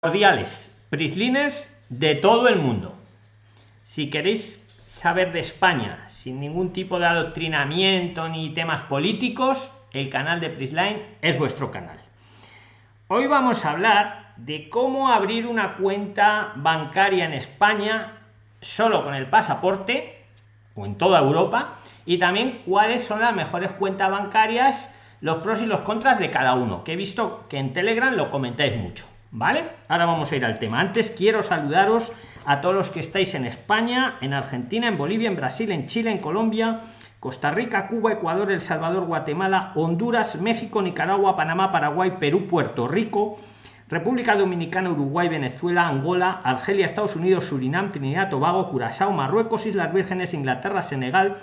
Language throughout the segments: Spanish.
cordiales prislines de todo el mundo. Si queréis saber de España sin ningún tipo de adoctrinamiento ni temas políticos, el canal de Prisline es vuestro canal. Hoy vamos a hablar de cómo abrir una cuenta bancaria en España solo con el pasaporte o en toda Europa y también cuáles son las mejores cuentas bancarias, los pros y los contras de cada uno, que he visto que en Telegram lo comentáis mucho. ¿Vale? Ahora vamos a ir al tema. Antes quiero saludaros a todos los que estáis en España, en Argentina, en Bolivia, en Brasil, en Chile, en Colombia, Costa Rica, Cuba, Ecuador, El Salvador, Guatemala, Honduras, México, Nicaragua, Panamá, Paraguay, Perú, Puerto Rico, República Dominicana, Uruguay, Venezuela, Angola, Argelia, Estados Unidos, Surinam, Trinidad, Tobago, Curazao, Marruecos, Islas Vírgenes, Inglaterra, Senegal,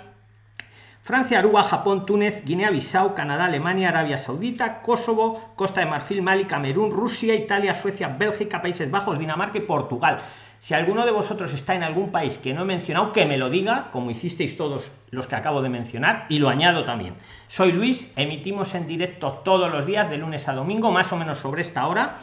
Francia, Aruba, Japón, Túnez, Guinea-Bissau, Canadá, Alemania, Arabia Saudita, Kosovo, Costa de Marfil, Mali, Camerún, Rusia, Italia, Suecia, Bélgica, Países Bajos, Dinamarca y Portugal. Si alguno de vosotros está en algún país que no he mencionado, que me lo diga, como hicisteis todos los que acabo de mencionar, y lo añado también. Soy Luis, emitimos en directo todos los días, de lunes a domingo, más o menos sobre esta hora.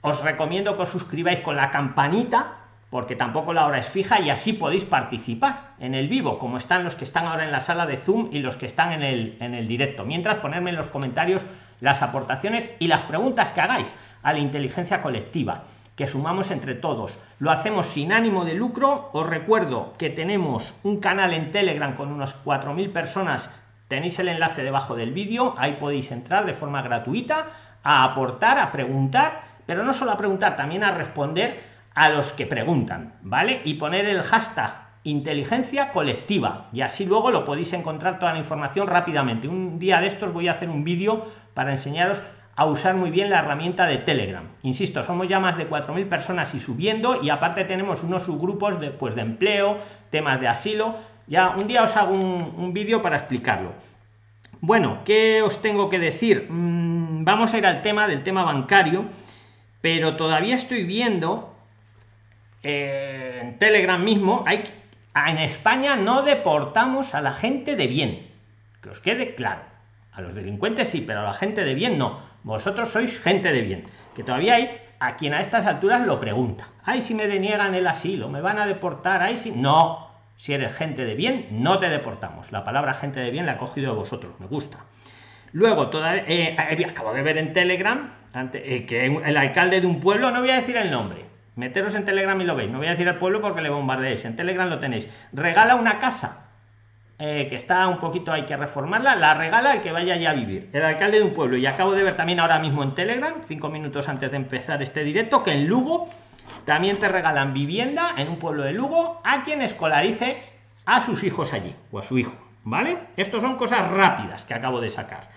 Os recomiendo que os suscribáis con la campanita porque tampoco la hora es fija y así podéis participar en el vivo, como están los que están ahora en la sala de Zoom y los que están en el, en el directo. Mientras ponerme en los comentarios las aportaciones y las preguntas que hagáis a la inteligencia colectiva que sumamos entre todos. Lo hacemos sin ánimo de lucro. Os recuerdo que tenemos un canal en Telegram con unos 4.000 personas. Tenéis el enlace debajo del vídeo. Ahí podéis entrar de forma gratuita a aportar, a preguntar, pero no solo a preguntar, también a responder a los que preguntan, ¿vale? Y poner el hashtag inteligencia colectiva y así luego lo podéis encontrar toda la información rápidamente. Un día de estos voy a hacer un vídeo para enseñaros a usar muy bien la herramienta de Telegram. Insisto, somos ya más de 4.000 personas y subiendo y aparte tenemos unos subgrupos de, pues, de empleo, temas de asilo. Ya un día os hago un, vídeo para explicarlo. Bueno, ¿qué os tengo que decir? Mm, vamos a ir al tema del tema bancario, pero todavía estoy viendo en Telegram mismo, hay en España no deportamos a la gente de bien. Que os quede claro. A los delincuentes sí, pero a la gente de bien no. Vosotros sois gente de bien. Que todavía hay a quien a estas alturas lo pregunta. Ay, si me deniegan el asilo, me van a deportar. Ay, si. No. Si eres gente de bien, no te deportamos. La palabra gente de bien la he cogido de vosotros. Me gusta. Luego, todavía, eh, acabo de ver en Telegram eh, que el alcalde de un pueblo, no voy a decir el nombre, meteros en telegram y lo veis. No voy a decir al pueblo porque le bombardeéis. En telegram lo tenéis. Regala una casa eh, que está un poquito hay que reformarla. La regala el que vaya ya a vivir. El alcalde de un pueblo. Y acabo de ver también ahora mismo en telegram cinco minutos antes de empezar este directo que en lugo también te regalan vivienda en un pueblo de lugo a quien escolarice a sus hijos allí o a su hijo vale estos son cosas rápidas que acabo de sacar.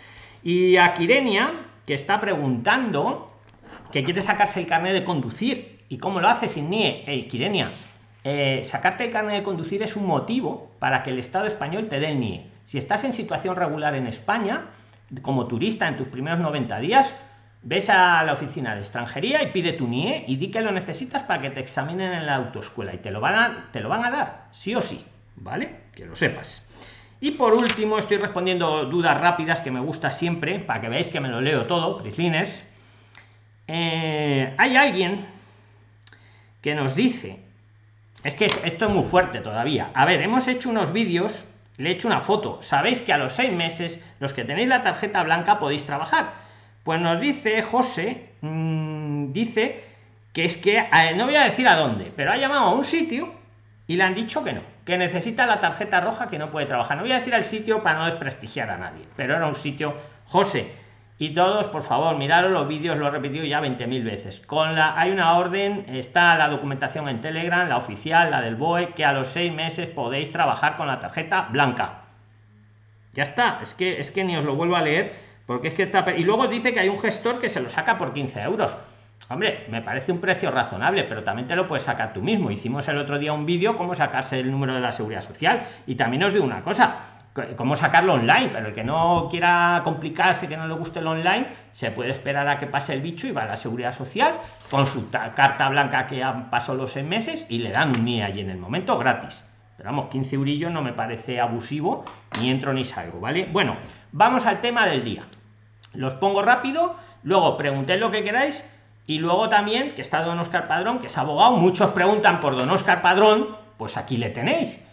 Y a Kirenia que está preguntando que quiere sacarse el carnet de conducir ¿Y cómo lo hace sin NIE? Hey, Kirenia, eh, sacarte el carnet de conducir es un motivo para que el Estado español te dé el NIE. Si estás en situación regular en España, como turista en tus primeros 90 días, ves a la oficina de extranjería y pide tu NIE y di que lo necesitas para que te examinen en la autoescuela y te lo van a, te lo van a dar, sí o sí, ¿vale? Que lo sepas. Y por último, estoy respondiendo dudas rápidas que me gusta siempre, para que veáis que me lo leo todo, Prislines. Eh, hay alguien que nos dice es que esto es muy fuerte todavía. A ver hemos hecho unos vídeos le he hecho una foto. Sabéis que a los seis meses los que tenéis la tarjeta blanca podéis trabajar. Pues nos dice josé mm, dice que es que no voy a decir a dónde pero ha llamado a un sitio y le han dicho que no que necesita la tarjeta roja que no puede trabajar. No voy a decir al sitio para no desprestigiar a nadie pero era un sitio josé y todos por favor miraros los vídeos lo he repetido ya 20.000 veces. Con la hay una orden está la documentación en telegram la oficial la del boe que a los seis meses podéis trabajar con la tarjeta blanca. Ya está es que es que ni os lo vuelvo a leer porque es que está y luego dice que hay un gestor que se lo saca por 15 euros. Hombre me parece un precio razonable pero también te lo puedes sacar tú mismo. Hicimos el otro día un vídeo cómo sacarse el número de la seguridad social y también os digo una cosa cómo sacarlo online, pero el que no quiera complicarse, que no le guste el online, se puede esperar a que pase el bicho y va a la seguridad social con su carta blanca que han pasado los seis meses y le dan un NIE allí en el momento gratis. Pero vamos, 15 eurillos no me parece abusivo, ni entro ni salgo, ¿vale? Bueno, vamos al tema del día. Los pongo rápido, luego preguntéis lo que queráis Y luego también, que está don Oscar Padrón, que es abogado, muchos preguntan por don Oscar Padrón, pues aquí le tenéis.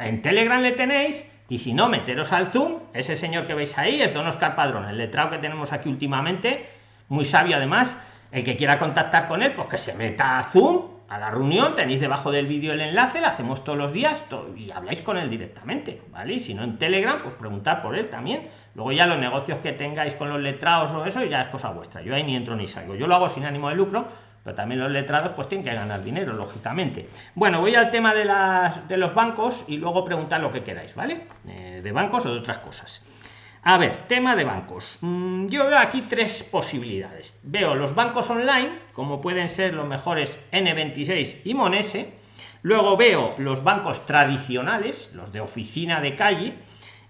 En Telegram le tenéis, y si no, meteros al Zoom, ese señor que veis ahí es don Oscar Padrón, el letrado que tenemos aquí últimamente, muy sabio además. El que quiera contactar con él, pues que se meta a Zoom, a la reunión, tenéis debajo del vídeo el enlace, la hacemos todos los días y habláis con él directamente, ¿vale? Y si no en Telegram, pues preguntar por él también. Luego ya los negocios que tengáis con los letrados o eso ya es cosa vuestra. Yo ahí ni entro ni salgo. Yo lo hago sin ánimo de lucro, pero también los letrados pues tienen que ganar dinero, lógicamente. Bueno, voy al tema de, las, de los bancos y luego preguntar lo que queráis, ¿vale? Eh, de bancos o de otras cosas. A ver, tema de bancos. Mm, yo veo aquí tres posibilidades. Veo los bancos online, como pueden ser los mejores N26 y Monese. Luego veo los bancos tradicionales, los de oficina de calle.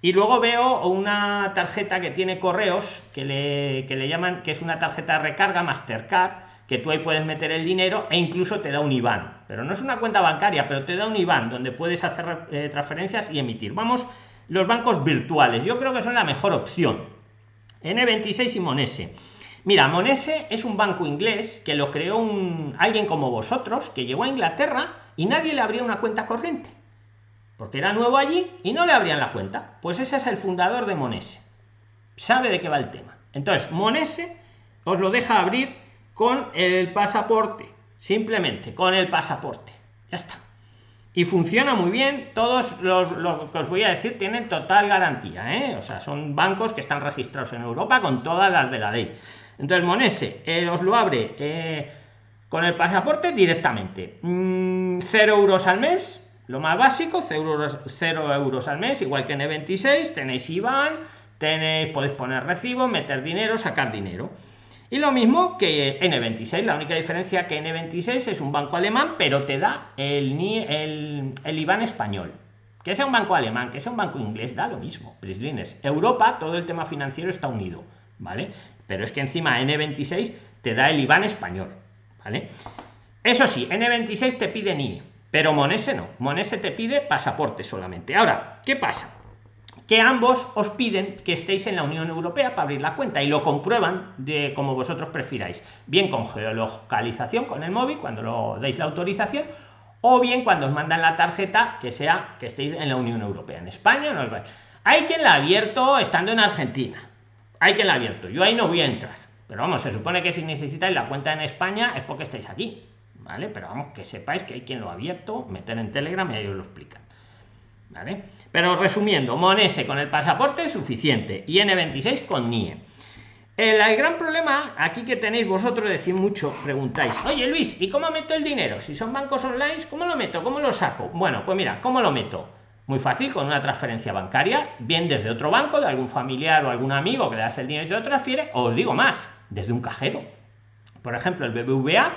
Y luego veo una tarjeta que tiene correos, que le, que le llaman, que es una tarjeta de recarga Mastercard, tú ahí puedes meter el dinero e incluso te da un IBAN. Pero no es una cuenta bancaria, pero te da un IBAN donde puedes hacer eh, transferencias y emitir. Vamos los bancos virtuales. Yo creo que son la mejor opción. N26 y Monese. Mira, Monese es un banco inglés que lo creó un, alguien como vosotros, que llegó a Inglaterra y nadie le abría una cuenta corriente. Porque era nuevo allí y no le abrían la cuenta. Pues ese es el fundador de Monese. Sabe de qué va el tema. Entonces, Monese os lo deja abrir con el pasaporte. Simplemente con el pasaporte. Ya está y funciona muy bien. Todos los, lo que os voy a decir tienen total garantía, ¿eh? o sea, son bancos que están registrados en Europa con todas las de la ley. Entonces, Monese eh, os lo abre eh, con el pasaporte directamente. Mm, cero euros al mes, lo más básico, 0 euros, 0 euros al mes, igual que en E26, tenéis IBAN, tenéis, podéis poner recibo, meter dinero, sacar dinero. Y lo mismo que N26, la única diferencia que N26 es un banco alemán, pero te da el, el, el IBAN español. Que sea un banco alemán, que sea un banco inglés, da lo mismo. Europa, todo el tema financiero está unido, ¿vale? Pero es que encima N26 te da el IBAN español, ¿vale? Eso sí, N26 te pide NIE, pero Monese no. Monese te pide pasaporte solamente. Ahora, ¿qué pasa? Que ambos os piden que estéis en la Unión Europea para abrir la cuenta y lo comprueban de como vosotros prefiráis, bien con geolocalización con el móvil cuando lo deis la autorización o bien cuando os mandan la tarjeta que sea que estéis en la Unión Europea. En España no Hay quien la ha abierto estando en Argentina. Hay quien la ha abierto. Yo ahí no voy a entrar. Pero vamos, se supone que si necesitáis la cuenta en España es porque estáis aquí. ¿Vale? Pero vamos, que sepáis que hay quien lo ha abierto, meter en Telegram y ahí os lo Pero resumiendo, Monese con el pasaporte es suficiente y N26 con NIE. El, gran problema aquí que tenéis vosotros, decir mucho, preguntáis, oye Luis, ¿y cómo meto el dinero? Si son bancos online, ¿cómo lo meto? ¿Cómo lo saco? Bueno, pues mira, ¿cómo lo meto? Muy fácil, con una transferencia bancaria, bien desde otro banco, de algún familiar o algún amigo que le das el dinero y te lo transfiere, o os digo más, desde un cajero. Por ejemplo, el BBVA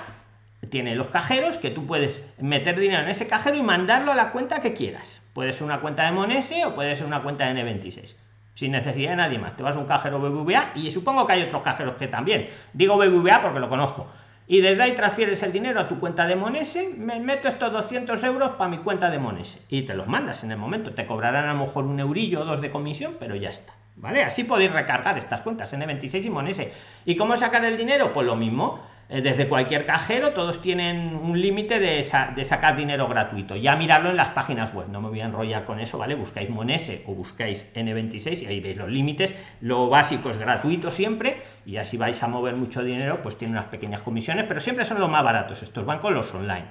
tiene los cajeros que tú puedes meter dinero en ese cajero y mandarlo a la cuenta que quieras. Puede ser una cuenta de Monese o puede ser una cuenta de N26. Sin necesidad de nadie más. Te vas a un cajero BBVA y supongo que hay otros cajeros que también. Digo BBVA porque lo conozco. Y desde ahí transfieres el dinero a tu cuenta de Monese, me meto estos 200 euros para mi cuenta de Monese y te los mandas en el momento. Te cobrarán a lo mejor un eurillo o dos de comisión, pero ya está. ¿Vale? Así podéis recargar estas cuentas N26 y Monese. ¿Y cómo sacar el dinero? Pues lo mismo desde cualquier cajero, todos tienen un límite de, sacar dinero gratuito. Ya mirarlo en las páginas web, no me voy a enrollar con eso, ¿vale? Buscáis Monese o buscáis N26 y ahí veis los límites. Lo básico es gratuito siempre y así vais a mover mucho dinero, pues tiene unas pequeñas comisiones, pero siempre son los más baratos estos bancos, los online.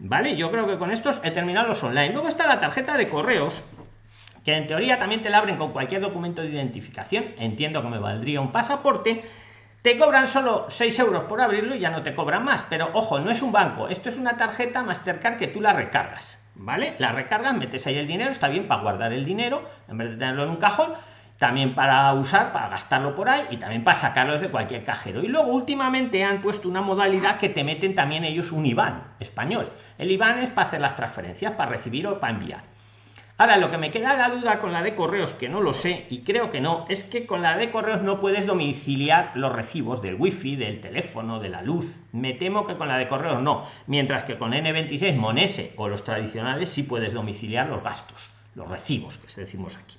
¿Vale? Yo creo que con estos he terminado los online. Luego está la tarjeta de correos, que en teoría también te la abren con cualquier documento de identificación. Entiendo que me valdría un pasaporte te cobran solo 6 euros por abrirlo y ya no te cobran más. Pero ojo, no es un banco, esto es una tarjeta Mastercard que tú la recargas. ¿Vale? La recargas, metes ahí el dinero, está bien para guardar el dinero, en vez de tenerlo en un cajón, también para usar, para gastarlo por ahí y también para sacarlos de cualquier cajero. Y luego últimamente han puesto una modalidad que te meten también ellos un IBAN español. El IBAN es para hacer las transferencias, para recibir o para enviar. Ahora, lo que me queda la duda con la de correos, que no lo sé y creo que no, es que con la de correos no puedes domiciliar los recibos del wifi, del teléfono, de la luz. Me temo que con la de correos no, mientras que con N26, Monese o los tradicionales sí puedes domiciliar los gastos, los recibos que decimos aquí.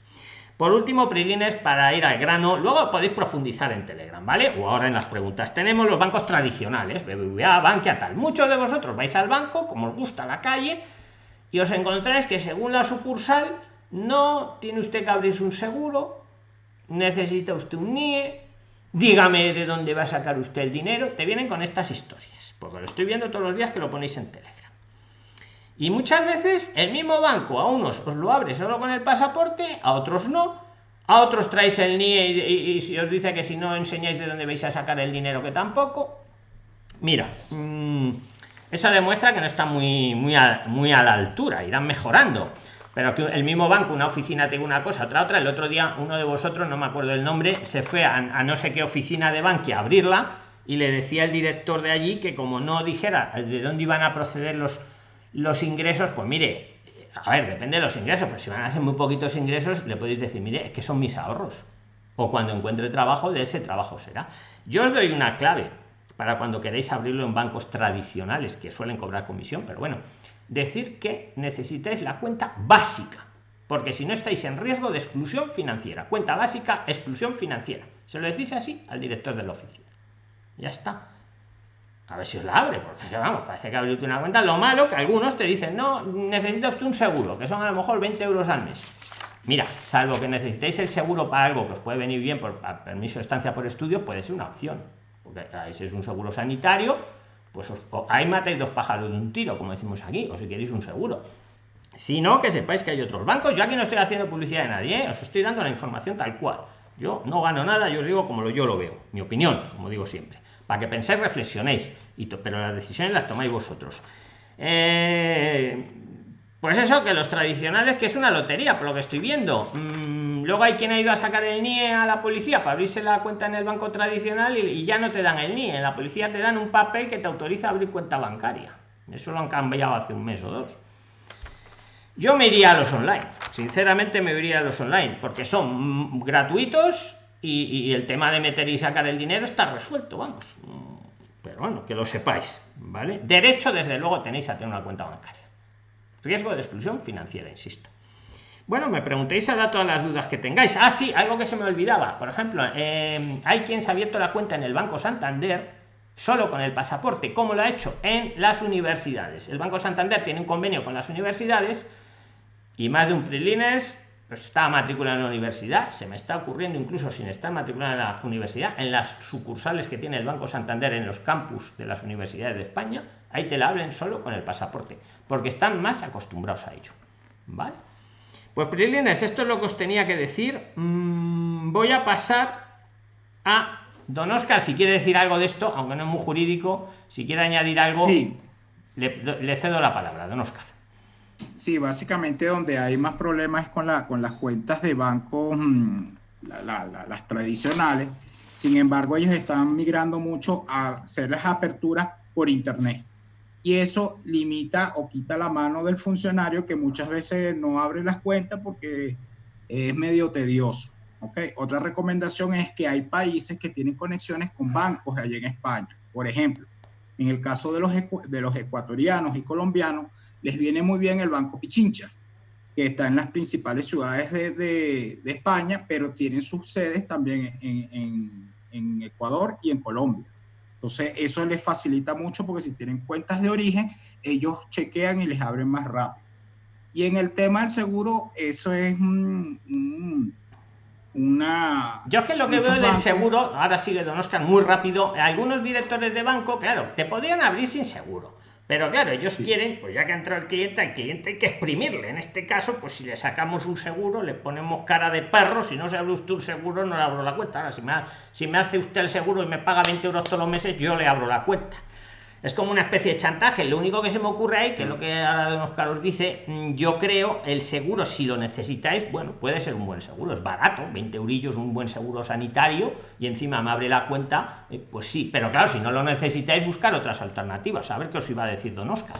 Por último, Prilines, para ir al grano, luego podéis profundizar en Telegram, ¿vale? O ahora en las preguntas. Tenemos los bancos tradicionales, BBVA, Bankia, tal. Muchos de vosotros vais al banco, como os gusta la calle, y os encontráis que según la sucursal no tiene usted que abrirse un seguro, necesita usted un NIE, dígame de dónde va a sacar usted el dinero, te vienen con estas historias, porque lo estoy viendo todos los días que lo ponéis en Telegram. Y muchas veces el mismo banco a unos os lo abre solo con el pasaporte, a otros no, a otros traéis el NIE y, si os dice que si no enseñáis de dónde vais a sacar el dinero que tampoco. Mira, mmm, eso demuestra que no está muy, muy, a, muy a la altura, irán mejorando. Pero que el mismo banco, una oficina tenga una cosa, otra otra. El otro día uno de vosotros, no me acuerdo el nombre, se fue a, no sé qué oficina de Bankia a abrirla y le decía el director de allí que como no dijera de dónde iban a proceder los, los ingresos, pues mire, a ver, depende de los ingresos, pero si van a ser muy poquitos ingresos, le podéis decir, mire, es que son mis ahorros. O cuando encuentre trabajo, de ese trabajo será. Yo os doy una clave para cuando queréis abrirlo en bancos tradicionales que suelen cobrar comisión, pero bueno, decir que necesitáis la cuenta básica, porque si no estáis en riesgo de exclusión financiera. Cuenta básica, exclusión financiera. Se lo decís así al director de la oficina. Ya está. A ver si os la abre, porque vamos, parece que abrirte una cuenta. Lo malo que algunos te dicen, no, necesitas un seguro, que son a lo mejor 20 euros al mes. Mira, salvo que necesitéis el seguro para algo que os puede venir bien por permiso de estancia por estudios, puede ser una opción ese es un seguro sanitario, pues os, ahí matáis dos pájaros de un tiro, como decimos aquí, o si queréis un seguro. Si no, que sepáis que hay otros bancos. Yo aquí no estoy haciendo publicidad de nadie, ¿eh? os estoy dando la información tal cual. Yo no gano nada, yo os digo como lo, yo lo veo, mi opinión, como digo siempre. Para que penséis, reflexionéis, y pero las decisiones las tomáis vosotros. Eh, pues eso, que los tradicionales, que es una lotería, por lo que estoy viendo. Mm, luego hay quien ha ido a sacar el NIE a la policía para abrirse la cuenta en el banco tradicional y, ya no te dan el NIE. En la policía te dan un papel que te autoriza a abrir cuenta bancaria. Eso lo han cambiado hace un mes o dos. Yo me iría a los online. Sinceramente me iría a los online porque son gratuitos y, y el tema de meter y sacar el dinero está resuelto, vamos. Pero bueno, que lo sepáis, ¿vale? Derecho, desde luego, tenéis a tener una cuenta bancaria. Riesgo de exclusión financiera, insisto. Bueno, me preguntéis ahora todas las dudas que tengáis. Ah, sí, algo que se me olvidaba. Por ejemplo, eh, hay quien se ha abierto la cuenta en el Banco Santander solo con el pasaporte, como lo ha hecho en las universidades. El Banco Santander tiene un convenio con las universidades y más de un prilines pues está matriculado en la universidad. Se me está ocurriendo incluso sin estar matriculado en la universidad, en las sucursales que tiene el Banco Santander en los campus de las universidades de España, ahí te la hablen solo con el pasaporte, porque están más acostumbrados a ello. ¿Vale? Pues Prilines, esto es lo que os tenía que decir. Mm, voy a pasar a Don Oscar, si quiere decir algo de esto, aunque no es muy jurídico, si quiere añadir algo, le, le cedo la palabra, Don Oscar. Sí, básicamente donde hay más problemas es con, la, con las cuentas de banco, mm, las tradicionales. Sin embargo, ellos están migrando mucho a hacer las aperturas por Internet. Y eso limita o quita la mano del funcionario que muchas veces no abre las cuentas porque es medio tedioso. ¿okay? Otra recomendación es que hay países que tienen conexiones con bancos allá en España. Por ejemplo, en el caso de los, de los ecuatorianos y colombianos, les viene muy bien el Banco Pichincha, que está en las principales ciudades de, de, España, pero tienen sus sedes también en, en, en, Ecuador y en Colombia. Entonces, eso les facilita mucho porque si tienen cuentas de origen, ellos chequean y les abren más rápido. Y en el tema del seguro, eso es un, un, una... Yo es que lo que veo del seguro, ahora sigue Don Oscar muy rápido, algunos directores de banco, claro, te podrían abrir sin seguro pero claro, ellos quieren, pues ya que ha entrado el cliente, al cliente hay que exprimirle. En este caso, pues si le sacamos un seguro, le ponemos cara de perro, si no se abre usted un seguro, no le abro la cuenta. Ahora, si me, si me hace usted el seguro y me paga 20 euros todos los meses, yo le abro la cuenta es como una especie de chantaje. Lo único que se me ocurre ahí, que es lo que ahora Don Oscar os dice, mm, yo creo el seguro, si lo necesitáis, bueno, puede ser un buen seguro, es barato, 20 eurillos, un buen seguro sanitario, y encima me abre la cuenta, eh, pues sí, pero claro, si no lo necesitáis, buscar otras alternativas. A ver qué os iba a decir Don Oscar.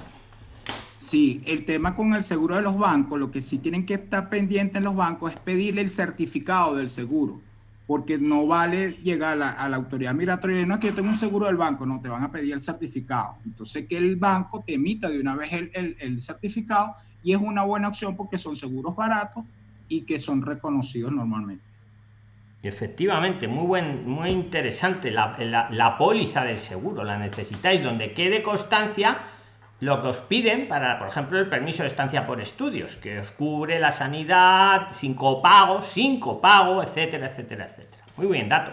Sí, el tema con el seguro de los bancos, lo que sí tienen que estar pendientes en los bancos es pedirle el certificado del seguro porque no vale llegar a la, autoridad migratoria y no es que yo tengo un seguro del banco, no, te van a pedir el certificado. Entonces que el banco te emita de una vez el, el, certificado y es una buena opción porque son seguros baratos y que son reconocidos normalmente. Efectivamente, muy buen, muy interesante la, la, póliza del seguro, la necesitáis donde quede constancia lo que os piden para, por ejemplo, el permiso de estancia por estudios, que os cubre la sanidad sin copago, sin copago, etcétera, etcétera, etcétera. Muy bien, dato.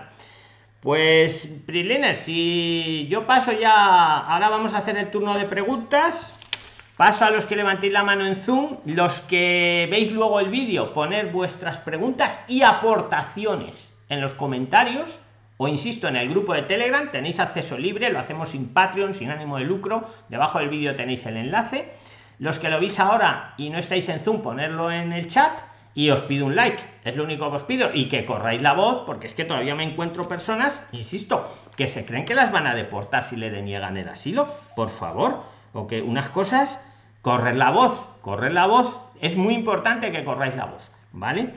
Pues, Priliner, si yo paso ya, ahora vamos a hacer el turno de preguntas. Paso a los que levantéis la mano en Zoom, los que veis luego el vídeo, poner vuestras preguntas y aportaciones en los comentarios o insisto en el grupo de Telegram, tenéis acceso libre, lo hacemos sin Patreon, sin ánimo de lucro, debajo del vídeo tenéis el enlace. Los que lo veis ahora y no estáis en Zoom, ponerlo en el chat y os pido un like, es lo único que os pido. Y que corráis la voz porque es que todavía me encuentro personas, insisto, que se creen que las van a deportar si le deniegan el asilo, por favor. O que unas cosas, correr la voz, correr la voz, es muy importante que corráis la voz, ¿vale?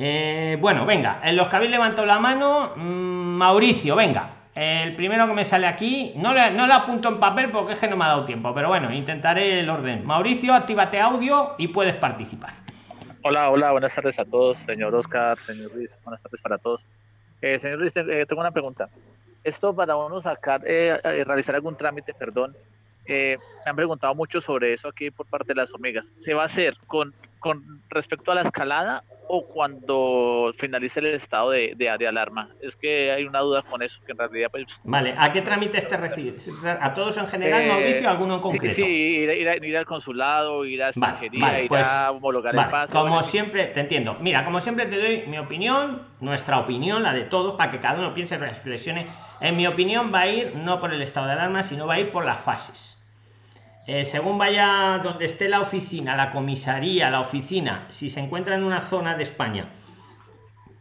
Eh, bueno, venga, en los que habéis levantado la mano, mm, Mauricio, venga, el primero que me sale aquí, no le, no le apunto en papel porque es que no me ha dado tiempo, pero bueno, intentaré el orden. Mauricio, actívate audio y puedes participar. Hola, hola, buenas tardes a todos, señor Oscar, señor Luis, buenas tardes para todos. Eh, señor Luis, eh, tengo una pregunta. Esto para uno sacar, realizar algún trámite, perdón, eh, me han preguntado mucho sobre eso aquí por parte de las hormigas. ¿Se va a hacer con, con respecto a la escalada o cuando finalice el estado de, de, alarma? Es que hay una duda con eso, que en realidad... Pues, vale, ¿a qué trámites te refieres? ¿A todos en general, eh, Mauricio, alguno en concreto? Sí, sí ir, al consulado, ir a extranjería, ir a homologar el paso. Como siempre, te entiendo. Mira, como siempre te doy mi opinión, nuestra opinión, la de todos, para que cada uno piense, reflexione. En mi opinión va a ir no por el estado de alarma, sino va a ir por las fases eh, según vaya donde esté la oficina, la comisaría, la oficina, si se encuentra en una zona de España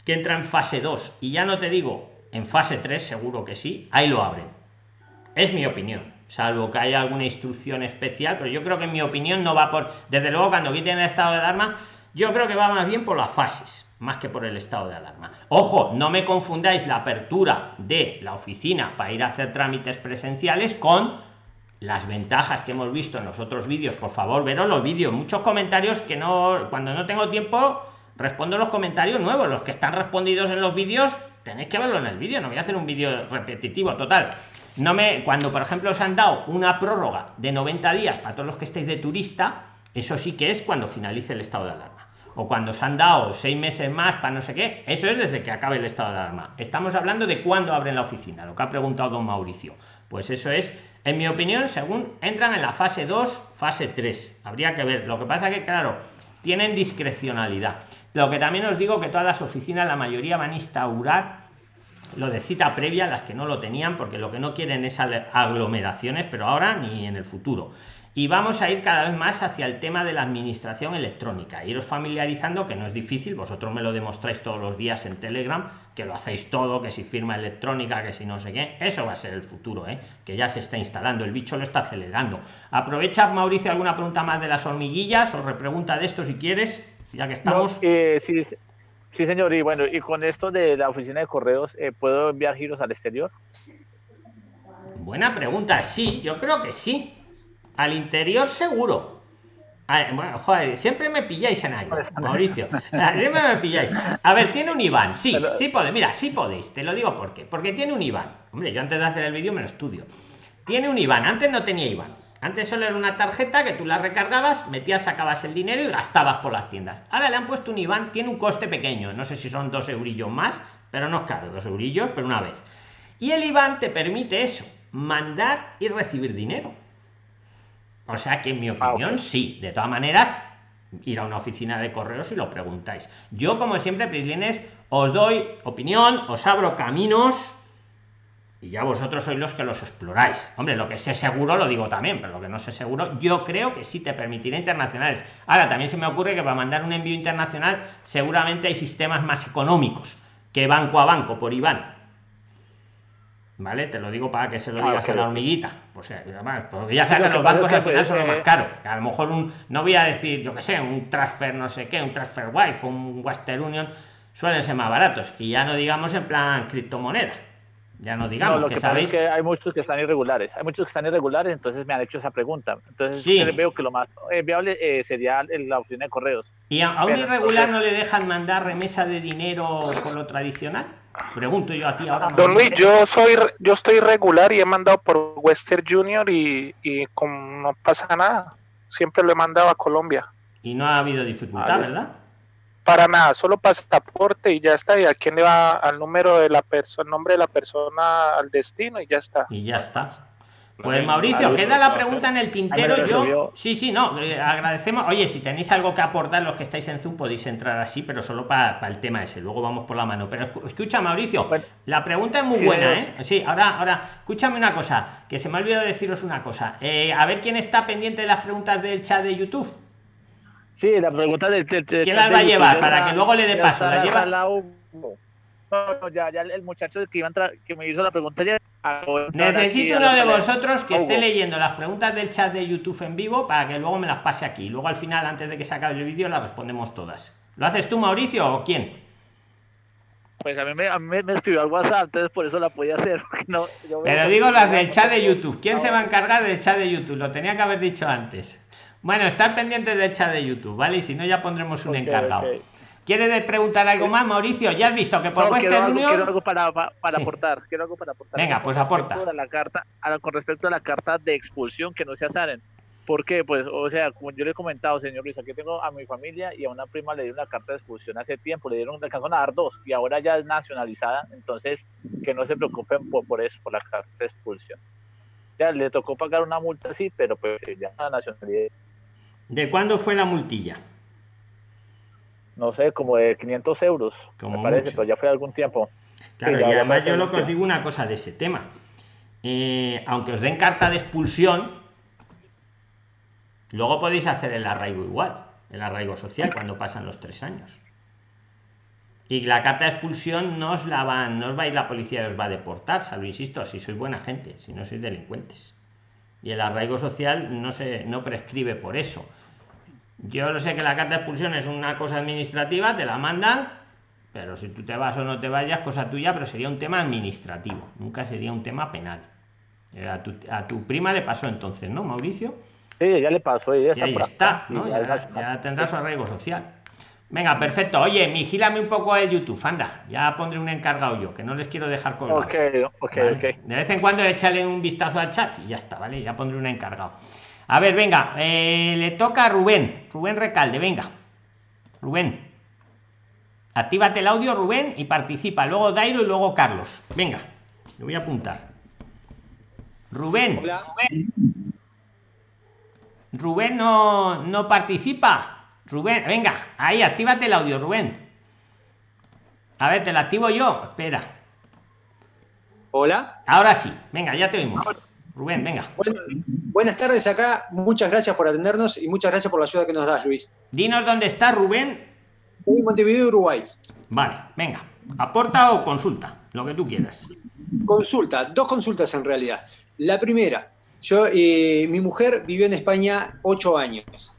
que entra en fase 2 y ya no te digo en fase 3, seguro que sí, ahí lo abren. Es mi opinión, salvo que haya alguna instrucción especial, pero yo creo que en mi opinión no va por, desde luego cuando quiten el estado de alarma, yo creo que va más bien por las fases, más que por el estado de alarma. Ojo, no me confundáis la apertura de la oficina para ir a hacer trámites presenciales con las ventajas que hemos visto en los otros vídeos, por favor, veros los vídeos, muchos comentarios que no, cuando no tengo tiempo, respondo los comentarios nuevos, los que están respondidos en los vídeos, tenéis que verlo en el vídeo, no voy a hacer un vídeo repetitivo, total. No me, cuando por ejemplo os han dado una prórroga de 90 días para todos los que estéis de turista, eso sí que es cuando finalice el estado de alarma. O cuando os han dado seis meses más para no sé qué, eso es desde que acabe el estado de alarma. Estamos hablando de cuándo abren la oficina, lo que ha preguntado don Mauricio. Pues eso es en mi opinión, según entran en la fase 2, fase 3. Habría que ver. Lo que pasa que, claro, tienen discrecionalidad. Lo que también os digo que todas las oficinas, la mayoría van a instaurar lo de cita previa, las que no lo tenían, porque lo que no quieren es aglomeraciones, pero ahora ni en el futuro y vamos a ir cada vez más hacia el tema de la administración electrónica. Iros familiarizando que no es difícil vosotros me lo demostráis todos los días en telegram que lo hacéis todo que si firma electrónica que si no sé qué eso va a ser el futuro ¿eh? que ya se está instalando el bicho lo está acelerando. Aprovecha mauricio alguna pregunta más de las hormiguillas o repregunta de esto si quieres ya que estamos. eh, sí, sí señor y bueno y con esto de la oficina de correos eh, puedo enviar giros al exterior buena pregunta sí yo creo que sí al interior seguro. bueno, joder, siempre me pilláis en algo, Mauricio. Siempre me pilláis. A ver, tiene un Iván. Sí, sí podéis. Mira, sí podéis. Te lo digo porque. Porque tiene un Iván. Hombre, yo antes de hacer el vídeo me lo estudio. Tiene un Iván. Antes no tenía Iván. Antes solo era una tarjeta que tú la recargabas, metías, sacabas el dinero y gastabas por las tiendas. Ahora le han puesto un Iván, tiene un coste pequeño. No sé si son dos eurillos más, pero no es caro, dos eurillos, pero una vez. Y el Iván te permite eso, mandar y recibir dinero o sea que en mi ah, opinión, sí. De todas maneras, ir a una oficina de correos y lo preguntáis. Yo, como siempre, Prislines, os doy opinión, os abro caminos y ya vosotros sois los que los exploráis. Hombre, lo que sé seguro lo digo también, pero lo que no sé seguro, yo creo que sí te permitirá internacionales. Ahora, también se me ocurre que para mandar un envío internacional seguramente hay sistemas más económicos que banco a banco por Iván ¿Vale? Te lo digo para que se lo digas a la hormiguita. Pues además, porque ya sabes que los bancos al final son los más caros. A lo mejor un, no voy a decir, yo que sé, un transfer no sé qué, un transfer wife, un Western Union, suelen ser más baratos. Y ya no digamos en plan criptomoneda. Ya no digamos lo que, sabéis. que hay muchos que están irregulares. Hay muchos que están irregulares, entonces me han hecho esa pregunta. Entonces veo que lo más viable eh, sería la opción de correos. ¿Y a, un irregular no le dejan mandar remesa de dinero por lo tradicional? Pregunto yo a ti ahora. Don Luis, yo soy yo estoy regular y he mandado por Western Junior y, y como no pasa nada. Siempre lo he mandado a Colombia. Y no ha habido dificultad, ¿verdad? Para nada, solo pasaporte y ya está. Y a quién le va al número de la persona, nombre de la persona al destino y ya está. Y ya está. Pues Mauricio, queda la pregunta en el tintero. Yo, sí, sí, no, eh, agradecemos. Oye, si tenéis algo que aportar, los que estáis en Zoom podéis entrar así, pero solo para, el tema ese. Luego vamos por la mano. Pero escucha, Mauricio, la pregunta es muy buena, ¿eh? Sí, ahora, ahora, escúchame una cosa, que se me ha olvidado deciros una cosa. Eh, a ver quién está pendiente de las preguntas del chat de YouTube. Sí, la pregunta del, ¿Quién las va a llevar? Para que luego le dé paso. ¿La lleva? No, ya, ya el muchacho que iba a entrar, que me hizo la pregunta ya. Necesito uno de vosotros que esté leyendo las preguntas del chat de YouTube en vivo para que luego me las pase aquí. Luego al final, antes de que se acabe el vídeo, las respondemos todas. ¿Lo haces tú, Mauricio, o quién? Pues a mí me, a mí me escribió al WhatsApp, entonces por eso la podía hacer. No, Pero digo las del chat de YouTube. ¿Quién se va a encargar del chat de YouTube? Lo tenía que haber dicho antes. Bueno, estar pendientes del chat de YouTube, ¿vale? Y si no, ya pondremos un encargado. ¿Quieres preguntar algo más, Mauricio? Ya has visto que por no, quiero algo, quiero algo para, para aportar. Quiero algo para aportar. Venga, pues aporta. la carta, con respecto a la carta de expulsión que no se asaren. ¿Por qué? Pues, o sea, como yo le he comentado, señor Luis, aquí tengo a mi familia y a una prima le dieron una carta de expulsión hace tiempo, le dieron, le alcanzaron a dar dos y ahora ya es nacionalizada, entonces que no se preocupen por, por eso, por la carta de expulsión. Ya le tocó pagar una multa, sí, pero pues ya la nacionalidad. ¿De cuándo fue la multilla? No sé, como de 500 euros, como me parece, pero ya fue algún tiempo. Claro, y además yo lo que os digo una cosa de ese tema. Eh, aunque os den carta de expulsión, luego podéis hacer el arraigo igual, el arraigo social, cuando pasan los tres años. Y la carta de expulsión no os la van, no os va a ir la policía y os va a deportar, salvo insisto, si sois buena gente, si no sois delincuentes. Y el arraigo social no se no prescribe por eso yo lo sé que la carta de expulsión es una cosa administrativa, te la mandan, pero si tú te vas o no te vayas, cosa tuya, pero sería un tema administrativo, nunca sería un tema penal. A tu, a tu prima le pasó entonces, ¿no, Mauricio? Sí, ya le pasó. y ahí está, ¿no? ya, tendrá su arraigo social. Venga, perfecto. Oye, vigílame un poco el YouTube, anda. Ya pondré un encargado yo, que no les quiero dejar colgados. Ok, ok, ok. De vez en cuando échale un vistazo al chat y ya está, ¿vale? Ya pondré un encargado. A ver, venga, eh, le toca a Rubén, Rubén Recalde, venga. Rubén. Actívate el audio, Rubén, y participa. Luego Dairo y luego Carlos. Venga, le voy a apuntar. Rubén. Rubén. no, no participa. Rubén, venga, ahí, actívate el audio, Rubén. A ver, te lo activo yo. Espera. Hola. Ahora sí, venga, ya te oímos. Rubén, venga. buenas tardes acá, muchas gracias por atendernos y muchas gracias por la ayuda que nos das, Luis. Dinos dónde está Rubén. En Montevideo, Uruguay. Vale, venga. ¿Aporta o consulta? Lo que tú quieras. Consulta, dos consultas en realidad. La primera, yo, eh, mi mujer vivió en España ocho años.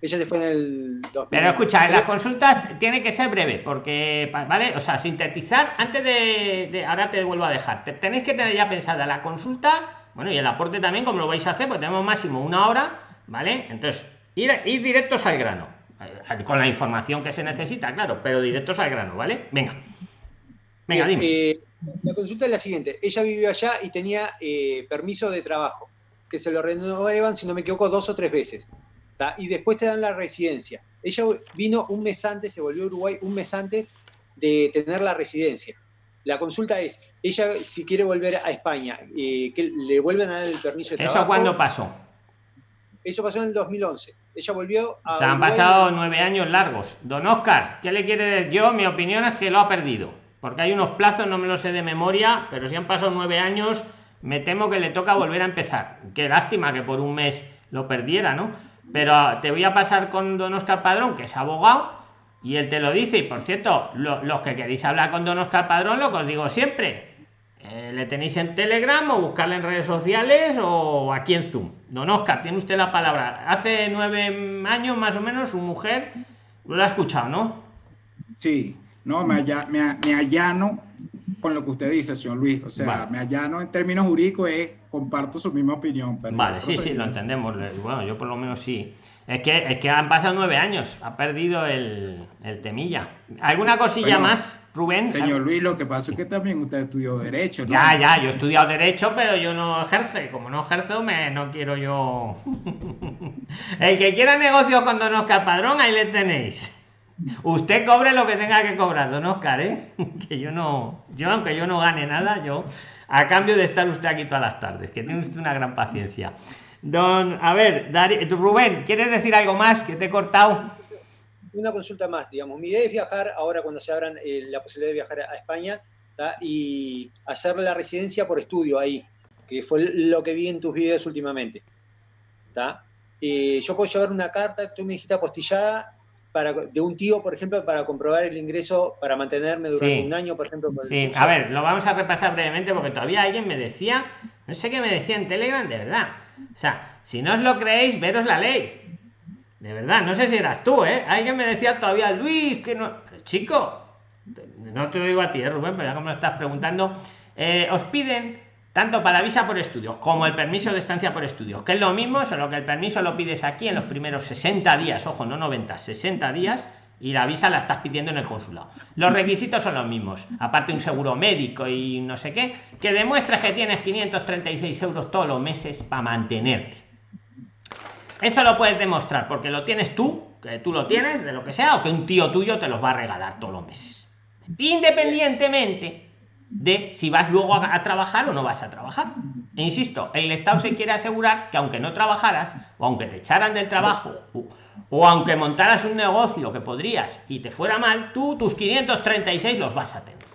Ella se fue en el Pero escucha, las consultas tiene que ser breve, porque, ¿vale? O sea, sintetizar, antes de, ahora te vuelvo a dejar, tenéis que tener ya pensada la consulta, bueno, y el aporte también, como lo vais a hacer, pues tenemos máximo una hora, ¿vale? Entonces, ir, ir directos al grano, eh, con la información que se necesita, claro, pero directos al grano, ¿vale? Venga. Venga, dime. Eh, la consulta es la siguiente, ella vivió allá y tenía eh, permiso de trabajo, que se lo renuevan, si no me equivoco, dos o tres veces y después te dan la residencia. Ella vino un mes antes, se volvió a Uruguay un mes antes de tener la residencia. La consulta es, ella si quiere volver a España, eh, que le vuelven a dar el permiso de trabajo. ¿Eso cuándo pasó? Eso pasó en el 2011. Ella volvió a... Se han pasado nueve años largos. Don Oscar, ¿qué le quiere decir? Yo, mi opinión es que lo ha perdido. Porque hay unos plazos, no me lo sé de memoria, pero si han pasado nueve años, me temo que le toca volver a empezar. Qué lástima que por un mes lo perdiera, ¿no? Pero te voy a pasar con don Oscar Padrón, que es abogado, y él te lo dice. Y por cierto, los que queréis hablar con don Oscar Padrón, lo que os digo siempre, eh, le tenéis en Telegram o buscarle en redes sociales o aquí en Zoom. Don Oscar, tiene usted la palabra. Hace nueve años más o menos su mujer lo ha escuchado, ¿no? Sí, no, me, me, me allano con lo que usted dice, señor Luis. O sea, Vale. me allano en términos jurídicos, es, comparto su misma opinión. Pero Vale, sí, sí, lo entendemos. Bueno, yo por lo menos sí. Es que, es que han pasado nueve años, ha perdido el, el temilla. ¿Alguna cosilla Bueno, más, Rubén? Señor Luis, lo que pasa es que también usted estudió Derecho. ¿no? Ya, ya, yo he estudiado Derecho, pero yo no ejerzo. y Como no ejerzo, me, no quiero yo. El que quiera negocio con Don Oscar Padrón, ahí le tenéis. Usted cobre lo que tenga que cobrar, Don Oscar, ¿eh? Que yo no. Yo, aunque yo no gane nada, yo. A cambio de estar usted aquí todas las tardes, que tiene usted una gran paciencia. Don, a ver, Dari- Rubén, ¿quieres decir algo más que te he cortado? Una consulta más, digamos. Mi idea es viajar ahora cuando se abran eh, la posibilidad de viajar a España y hacer la residencia por estudio ahí, que fue lo que vi en tus videos últimamente. ¿tá? Eh, yo puedo llevar una carta, tú me dijiste apostillada, para, de un tío, por ejemplo, para comprobar el ingreso, para mantenerme durante Sí. un año, por ejemplo. por Sí, a ver, lo vamos a repasar brevemente porque todavía alguien me decía, no sé qué me decía en Telegram, de verdad. O sea, si no os lo creéis, veros la ley. De verdad, no sé si eras tú, ¿eh? Alguien me decía todavía, Luis, que no... Chico, no te lo digo a ti, ¿eh, Rubén, pero ya como lo estás preguntando, eh, os piden tanto para la visa por estudios como el permiso de estancia por estudios, que es lo mismo, solo que el permiso lo pides aquí en los primeros 60 días, ojo, no 90, 60 días, y la visa la estás pidiendo en el consulado. Los requisitos son los mismos, aparte un seguro médico y no sé qué, que demuestres que tienes 536 euros todos los meses para mantenerte. Eso lo puedes demostrar porque lo tienes tú, que tú lo tienes, de lo que sea, o que un tío tuyo te los va a regalar todos los meses. Independientemente de si vas luego a, trabajar o no vas a trabajar. E insisto, el Estado se quiere asegurar que aunque no trabajaras, o aunque te echaran del trabajo, o, o aunque montaras un negocio que podrías y te fuera mal, tú tus 536 los vas a tener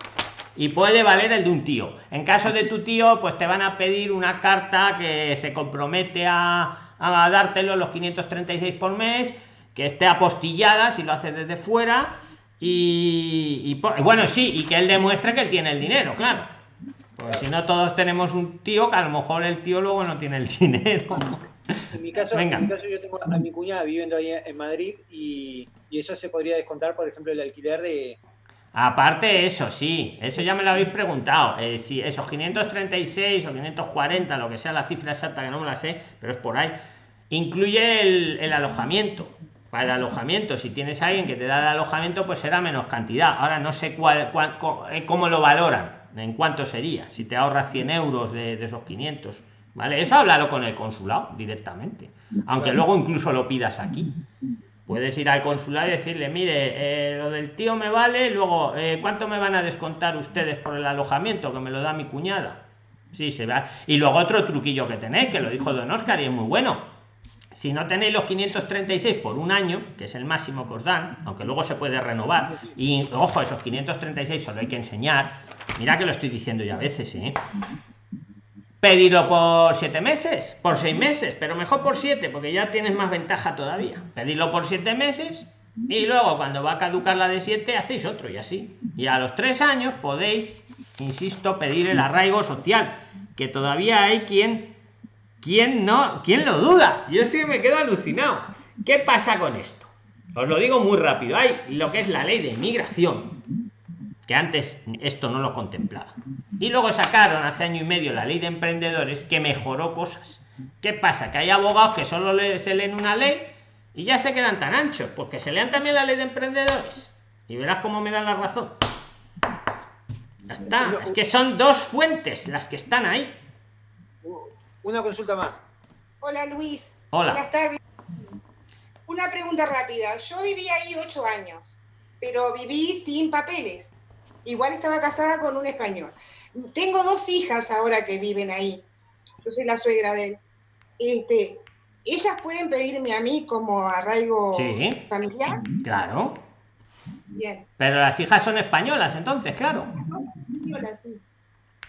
y puede valer el de un tío. En caso de tu tío, pues te van a pedir una carta que se compromete a, a dártelo los 536 por mes, que esté apostillada si lo haces desde fuera. Y, y bueno, sí, y que él demuestre que él tiene el dinero, claro. Porque si no, todos tenemos un tío que a lo mejor el tío luego no tiene el dinero. En mi caso, Venga. en mi caso yo tengo a mi cuñada viviendo ahí en Madrid y, y eso se podría descontar, por ejemplo, el alquiler de... Aparte eso, sí, eso ya me lo habéis preguntado. eh, si esos 536 o 540, lo que sea la cifra exacta que no me la sé, pero es por ahí, incluye el, el alojamiento. Para el alojamiento, si tienes a alguien que te da el alojamiento, pues será menos cantidad. Ahora no sé cuál, cuál- co- eh, cómo lo valoran, en cuánto sería, si te ahorras 100 euros de, de esos 500. ¿Vale? Eso háblalo con el consulado directamente. Aunque luego incluso lo pidas aquí. Puedes ir al consulado y decirle, mire, eh, lo del tío me vale, luego, eh, ¿cuánto me van a descontar ustedes por el alojamiento que me lo da mi cuñada? Sí, se va. Y luego otro truquillo que tenéis, que lo dijo Don Oscar y es muy bueno. Si no tenéis los 536 por un año, que es el máximo que os dan, aunque luego se puede renovar, y ojo, esos 536 solo hay que enseñar. Mira que lo estoy diciendo ya a veces, ¿eh? Pedirlo por siete meses, por seis meses, pero mejor por siete, porque ya tienes más ventaja todavía. Pedirlo por siete meses y luego cuando va a caducar la de siete hacéis otro y así. Y a los tres años podéis, insisto, pedir el arraigo social, que todavía hay quien, quien no, quien lo duda. Yo sí me quedo alucinado. ¿Qué pasa con esto? Os lo digo muy rápido. Hay lo que es la ley de inmigración, que antes esto no lo contemplaba. Y luego sacaron hace año y medio la ley de emprendedores que mejoró cosas. ¿Qué pasa? Que hay abogados que solo se leen una ley y ya se quedan tan anchos, porque se lean también la ley de emprendedores. Y verás cómo me dan la razón. Ya está. Es que son dos fuentes las que están ahí. Una consulta más. Hola Luis. Hola. Buenas tardes. Una pregunta rápida. Yo viví ahí ocho años, pero viví sin papeles. Igual estaba casada con un español. Tengo dos hijas ahora que viven ahí. Yo soy la suegra de él. Este, ¿Ellas pueden pedirme a mí como arraigo Sí. familiar? Claro. Bien. Pero las hijas son españolas, entonces, claro. Sí.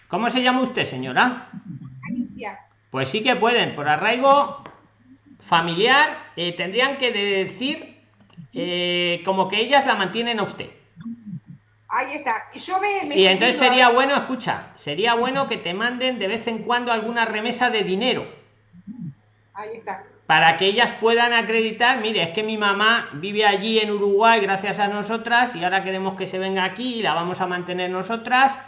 ¿Cómo se llama usted, señora? Alicia. Pues sí que pueden, por arraigo familiar, eh, tendrían que decir eh, como que ellas la mantienen a usted. Ahí está. Y yo me, me Y entonces cuido- sería bueno, escucha, sería bueno que te manden de vez en cuando alguna remesa de dinero Ahí está. para que ellas puedan acreditar, mire, es que mi mamá vive allí en Uruguay gracias a nosotras y ahora queremos que se venga aquí y la vamos a mantener nosotras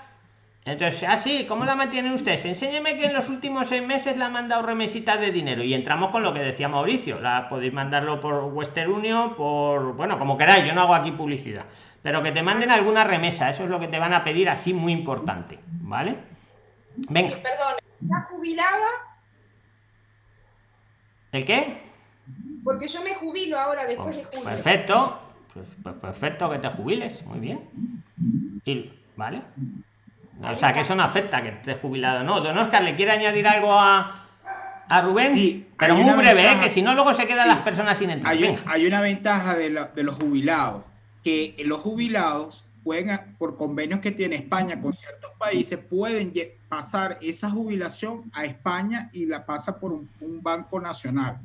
Entonces, así, ¿cómo la mantienen ustedes? Enséñeme que en los últimos seis meses le han mandado remesitas de dinero. Y entramos con lo que decía Mauricio. La podéis mandarlo por Western Union, por. Bueno, como queráis, yo no hago aquí publicidad. Pero que te manden alguna remesa, eso es lo que te van a pedir así muy importante. ¿Vale? Venga. Perdón, ¿está jubilada? ¿El qué? Porque yo me jubilo ahora después de Pues, julio. perfecto. Pues, pues perfecto que te jubiles. Muy bien. Y, ¿Vale? O sea, que eso no afecta que estés jubilado. No, don Oscar, ¿le quiere añadir algo a, a Rubén? Sí, Pero hay muy una breve, ¿eh? ventaja. que si no, luego se quedan Sí. las personas sin entrar. Hay, hay una ventaja de, la- de los jubilados, que los jubilados pueden, por convenios que tiene España con ciertos países, pueden pasar esa jubilación a España y la pasa por un, un banco nacional.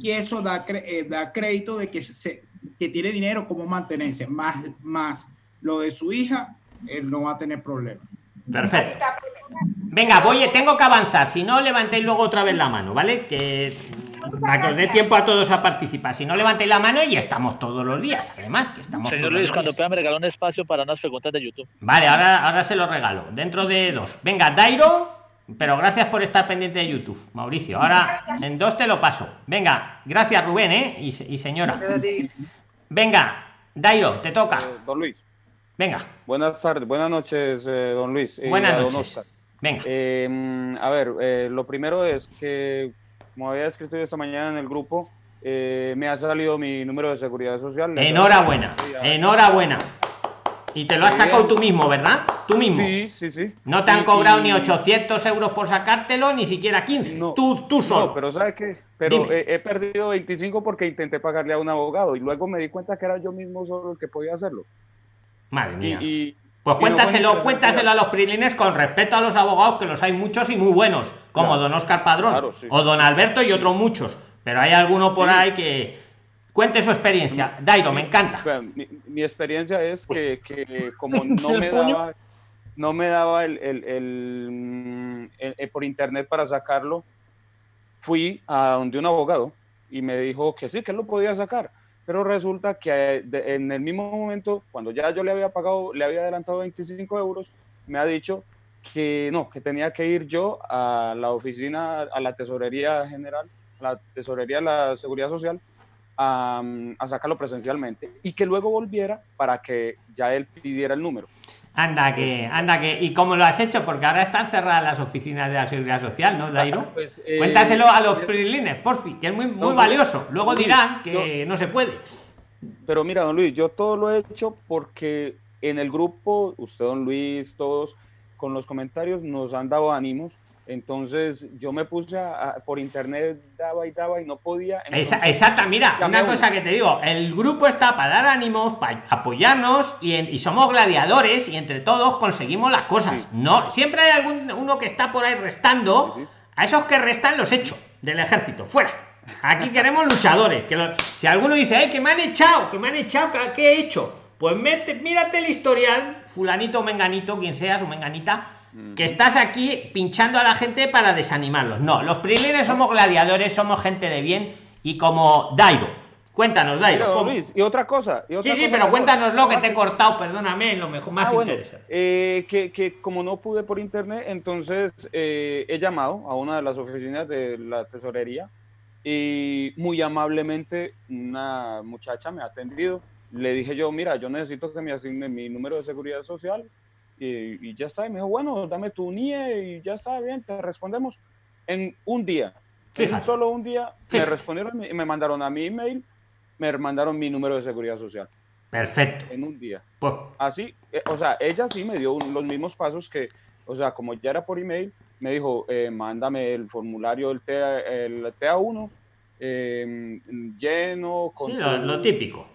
Y eso da, eh, da crédito de que, se, que tiene dinero como mantenerse, más, más lo de su hija, él no va a tener problemas. Perfecto. está. Venga, voy, tengo que avanzar. Si no, levantéis luego otra vez la mano, ¿vale? Que para que os dé tiempo a todos a participar. Si no, levantéis la mano y estamos todos los días. Además, que estamos Señor todos Luis, los cuando días. pueda me regalar un espacio para unas preguntas de YouTube. Vale, ahora, ahora se lo regalo. Dentro de dos. Venga, Dairo, pero gracias por estar pendiente de YouTube, Mauricio. Ahora en dos te lo paso. Venga, gracias Rubén, ¿eh? Y señora. Venga, Dairo, te toca. Eh, don Luis, Venga, buenas tardes, buenas noches, eh, don Luis. y buenas don noches. Oscar. Venga. Eh, a ver, eh, lo primero es que, como había escrito yo esta mañana en el grupo, eh, me ha salido mi número de seguridad social. Enhorabuena, enhorabuena. Y te lo has sacado tú mismo, ¿verdad? Tú mismo. Sí, sí, sí. No te han cobrado y- ni 800 euros por sacártelo, ni siquiera 15. No, tú, tú solo. No, pero ¿sabe qué? Pero he, he perdido 25 porque intenté pagarle a un abogado y luego me di cuenta que era yo mismo solo el que podía hacerlo. Madre mía. y- Pues y cuéntaselo, interesante. cuéntaselo a los prilines con respeto a los abogados, que los hay muchos y muy buenos, como Claro. don Oscar Padrón, Claro, sí. o don Alberto y otros muchos. Pero hay alguno por Sí. ahí que cuente su experiencia. Dairo, me encanta. Mi, mi experiencia es que, que como no me daba, no me daba el, el- el, el- por internet para sacarlo, fui a donde un abogado y me dijo que sí, que lo podía sacar. Pero resulta que eh, en el mismo momento, cuando ya yo le había pagado, le había adelantado 25 euros, me ha dicho que no, que tenía que ir yo a la oficina, a la tesorería general, a la tesorería de la seguridad social, a, a sacarlo presencialmente y que luego volviera para que ya él pidiera el número. Anda que, anda que. ¿Y cómo lo has hecho? Porque ahora están cerradas las oficinas de la seguridad social, ¿no, Dairo? Pues, eh, Cuéntaselo a los prilines, porfi, que es muy, muy No, valioso. Luego Luis, dirán que no se puede. Pero mira, don Luis, yo todo lo he hecho porque en el grupo, usted, don Luis, todos, con los comentarios nos han dado ánimos. Entonces yo me puse a- a- por internet, daba y daba y no podía. Entonces- exacta, mira, una cosa que te digo, el grupo está para dar ánimos, para apoyarnos y, en- y somos gladiadores y entre todos conseguimos las cosas. Sí. No, siempre hay algún uno que está por ahí restando. Sí, sí. A esos que restan los echo del ejército, fuera. Aquí queremos luchadores. Que si alguno dice, ay, que me han echado, que me han echado, ¿qué- ¿qué he hecho? Pues mete, mírate el historial, fulanito, menganito, quien seas o menganita, que estás aquí pinchando a la gente para desanimarlos. No, los primeros somos gladiadores, somos gente de bien y como Dairo. Cuéntanos, Dairo. ¿cómo? Luis, y otra cosa. y otra Sí, sí, cosa pero mejor. cuéntanoslo que te he cortado, perdóname, lo mejor más Ah, bueno, interesante. eh, que, que como no pude por internet, entonces eh, he llamado a una de las oficinas de la tesorería y muy amablemente una muchacha me ha atendido. Le dije yo, mira, yo necesito que me asigne mi número de seguridad social y, y ya está. Y me dijo, bueno, dame tu NIE y ya está bien, te respondemos en un día. En un solo un día me respondieron y me mandaron a mi email, me mandaron mi número de seguridad social Perfecto. en un día. Pues Así, eh, o sea, ella sí me dio un- los mismos pasos que, o sea, como ya era por email, me dijo, eh, mándame el formulario del TA, el TA1 eh, lleno con sí, lo, tu- lo típico.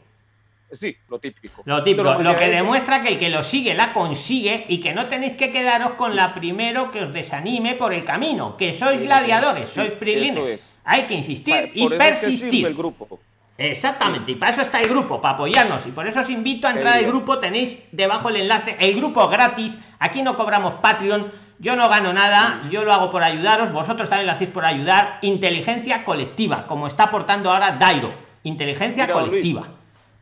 Sí, lo típico. Lo típico, lo que demuestra que el que lo sigue la consigue y que no tenéis que quedaros con la primero que os desanime por el camino, que sois gladiadores, sí, sois prilines. es. Hay que insistir y es que persistir. el grupo. Exactamente, y para eso está el grupo, para apoyarnos. Y por eso os invito a entrar al grupo. Tenéis debajo el enlace. El grupo gratis. Aquí no cobramos Patreon. Yo no gano nada. Yo lo hago por ayudaros. Vosotros también lo hacéis por ayudar. Inteligencia colectiva, como está aportando ahora Dairo. Inteligencia Mira, don Luis, colectiva.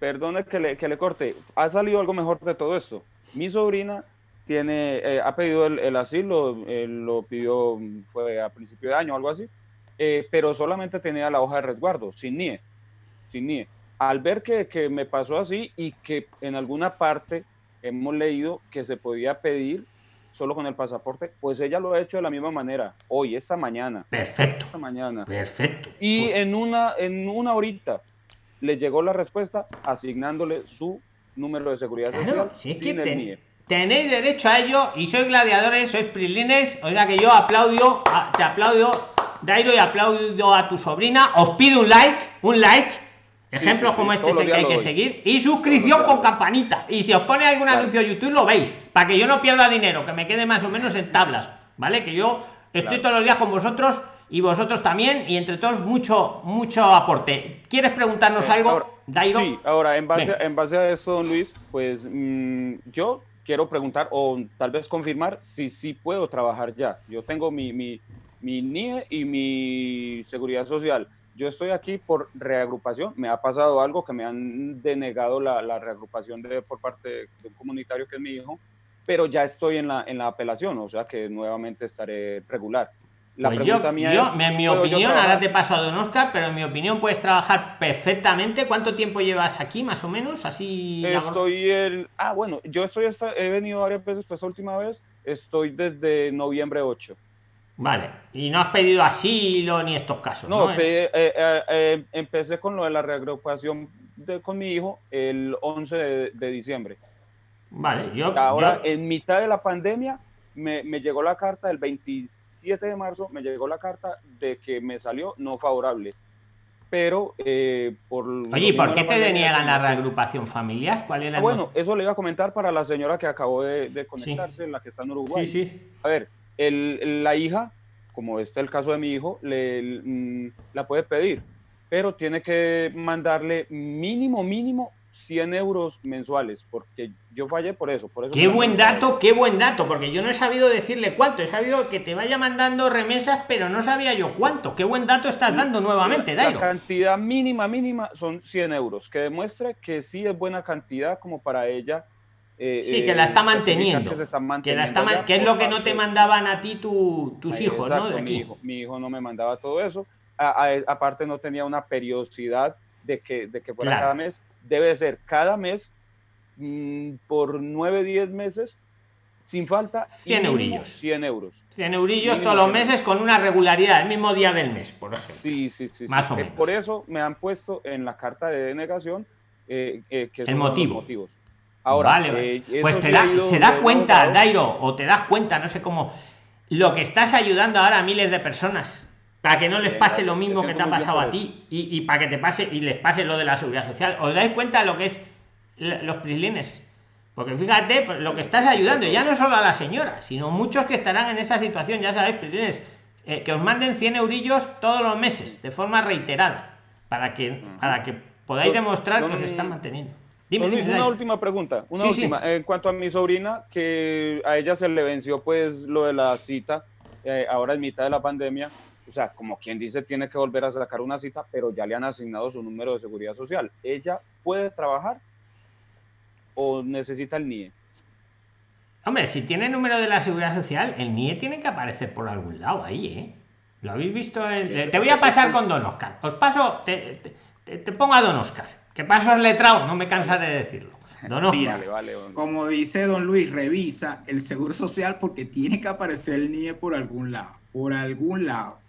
Perdone que le, que le corte. Ha salido algo mejor de todo esto. Mi sobrina tiene, eh, ha pedido el, el asilo, lo pidió, fue a principio de año algo así, eh, pero solamente tenía la hoja de resguardo, sin NIE, sin NIE. Al ver que, que me pasó así y que en alguna parte hemos leído que se podía pedir solo con el pasaporte, pues ella lo ha hecho de la misma manera, hoy, esta mañana. Perfecto. Esta mañana. Perfecto. Y Pues, en, una, en una horita le llegó la respuesta asignándole su número de seguridad claro, social si es que el NIE. tenéis derecho a ello y sois gladiadores, sois prilines, o sea que yo aplaudo, a- te aplaudo, Dairo, y aplaudo a tu sobrina. Os pido un like, un like. Ejemplos sí, como sí, este es el que hay que doy. seguir. Y suscripción con campanita. Y si os pone algún Claro. anuncio de YouTube, lo veis. Para que yo no pierda dinero, que me quede más o menos en tablas. ¿Vale? Que yo estoy Claro. todos los días con vosotros y vosotros también. Y entre todos, mucho, mucho aporte. ¿Quieres preguntarnos Eh, algo, ahora-? Sí, ahora en base, Venga. en base a eso, don Luis, pues mm, yo quiero preguntar o tal vez confirmar si sí puedo trabajar ya. Yo tengo mi, mi, mi NIE y mi seguridad social. Yo estoy aquí por reagrupación. Me ha pasado algo que me han denegado la, la reagrupación de, por parte de un comunitario que es mi hijo, pero ya estoy en la, en la apelación, o sea que nuevamente estaré regular. La pues yo, mía yo, es, en mi opinión, ahora te paso a Don Oscar, pero en mi opinión puedes trabajar perfectamente. ¿Cuánto tiempo llevas aquí, más o menos? Así. Estoy el. Ah, bueno, yo estoy hasta, he venido varias veces, pues última vez estoy desde noviembre 8. Vale, y no has pedido asilo ni estos casos. No, ¿no? Pe eh, eh, eh empecé con lo de la reagrupación de, con mi hijo el 11 de, de diciembre. Vale, yo. Ahora, yo... en mitad de la pandemia, me, me llegó la carta del 26 7 de marzo me llegó la carta de que me salió no favorable. Pero eh, por... Oye, por qué te deniegan la reagrupación familiar? ¿Cuál era ah. Bueno, eso le iba a comentar para la señora que acabó de, conectarse, sí. la que está en Uruguay. Sí, sí. A ver, el, la hija, como este es el caso de mi hijo, le, mm, la puede pedir, pero tiene que mandarle mínimo, mínimo 100 euros mensuales, porque yo fallé por eso. Por eso Qué buen dato, qué buen dato, porque yo no he sabido decirle cuánto, he sabido que te vaya mandando remesas, pero no sabía yo cuánto. Qué buen dato estás dando nuevamente, La Dairo. cantidad mínima, mínima son 100 euros, que demuestre que sí es buena cantidad como para ella. eh, Sí, que eh, la está manteniendo. Que, Que, la está man- que es lo que no te mandaban a ti tu- tus Ahí, hijos, ¿no? mi, hijo, mi hijo no me mandaba todo eso. A- a- aparte no tenía una periodicidad de que, de que fuera Claro. cada mes. Debe ser cada mes mm, por 9, 10 meses sin falta. y 100 mínimo eurillos. 100 euros. 100 eurillos todos los 100 meses con una regularidad, el mismo día del mes, por ejemplo. Sí, sí, sí. Más o Eh, menos. Por eso me han puesto en la carta de denegación eh, eh, que El los motivo. motivos. Ahora, vale, eh, pues te da, se da cuenta. Dairo, o te das cuenta, no sé cómo, lo que estás ayudando ahora a miles de personas para que no les Bien, pase lo mismo que te ha pasado a ti y, y para que te pase y les pase lo de la seguridad social. ¿Os dais cuenta de lo que es los prislines? Porque fíjate pues, lo que estás ayudando, ya no solo a la señora, sino muchos que estarán en esa situación, ya sabéis, prislines, eh, que os manden 100 eurillos todos los meses, de forma reiterada, para que, para que podáis demostrar que os están manteniendo. Dime, dime, una última pregunta. Una Sí, sí. última. En cuanto a mi sobrina, que a ella se le venció pues lo de la cita, eh, ahora en mitad de la pandemia, o sea, como quien dice, tiene que volver a sacar una cita, pero ya le han asignado su número de seguridad social. ¿Ella puede trabajar o necesita el NIE? Hombre, si tiene número de la seguridad social, el NIE tiene que aparecer por algún lado ahí, ¿eh? ¿Lo habéis visto? en- eh, Te voy a pasar con Don Oscar. Os paso, te, te- te- te pongo a Don Oscar. Que paso es letrado, no me cansaré de decirlo. Don Oscar. Mira, Vale, vale. don- Como dice don Luis, revisa el seguro social porque tiene que aparecer el NIE por algún lado. Por algún lado.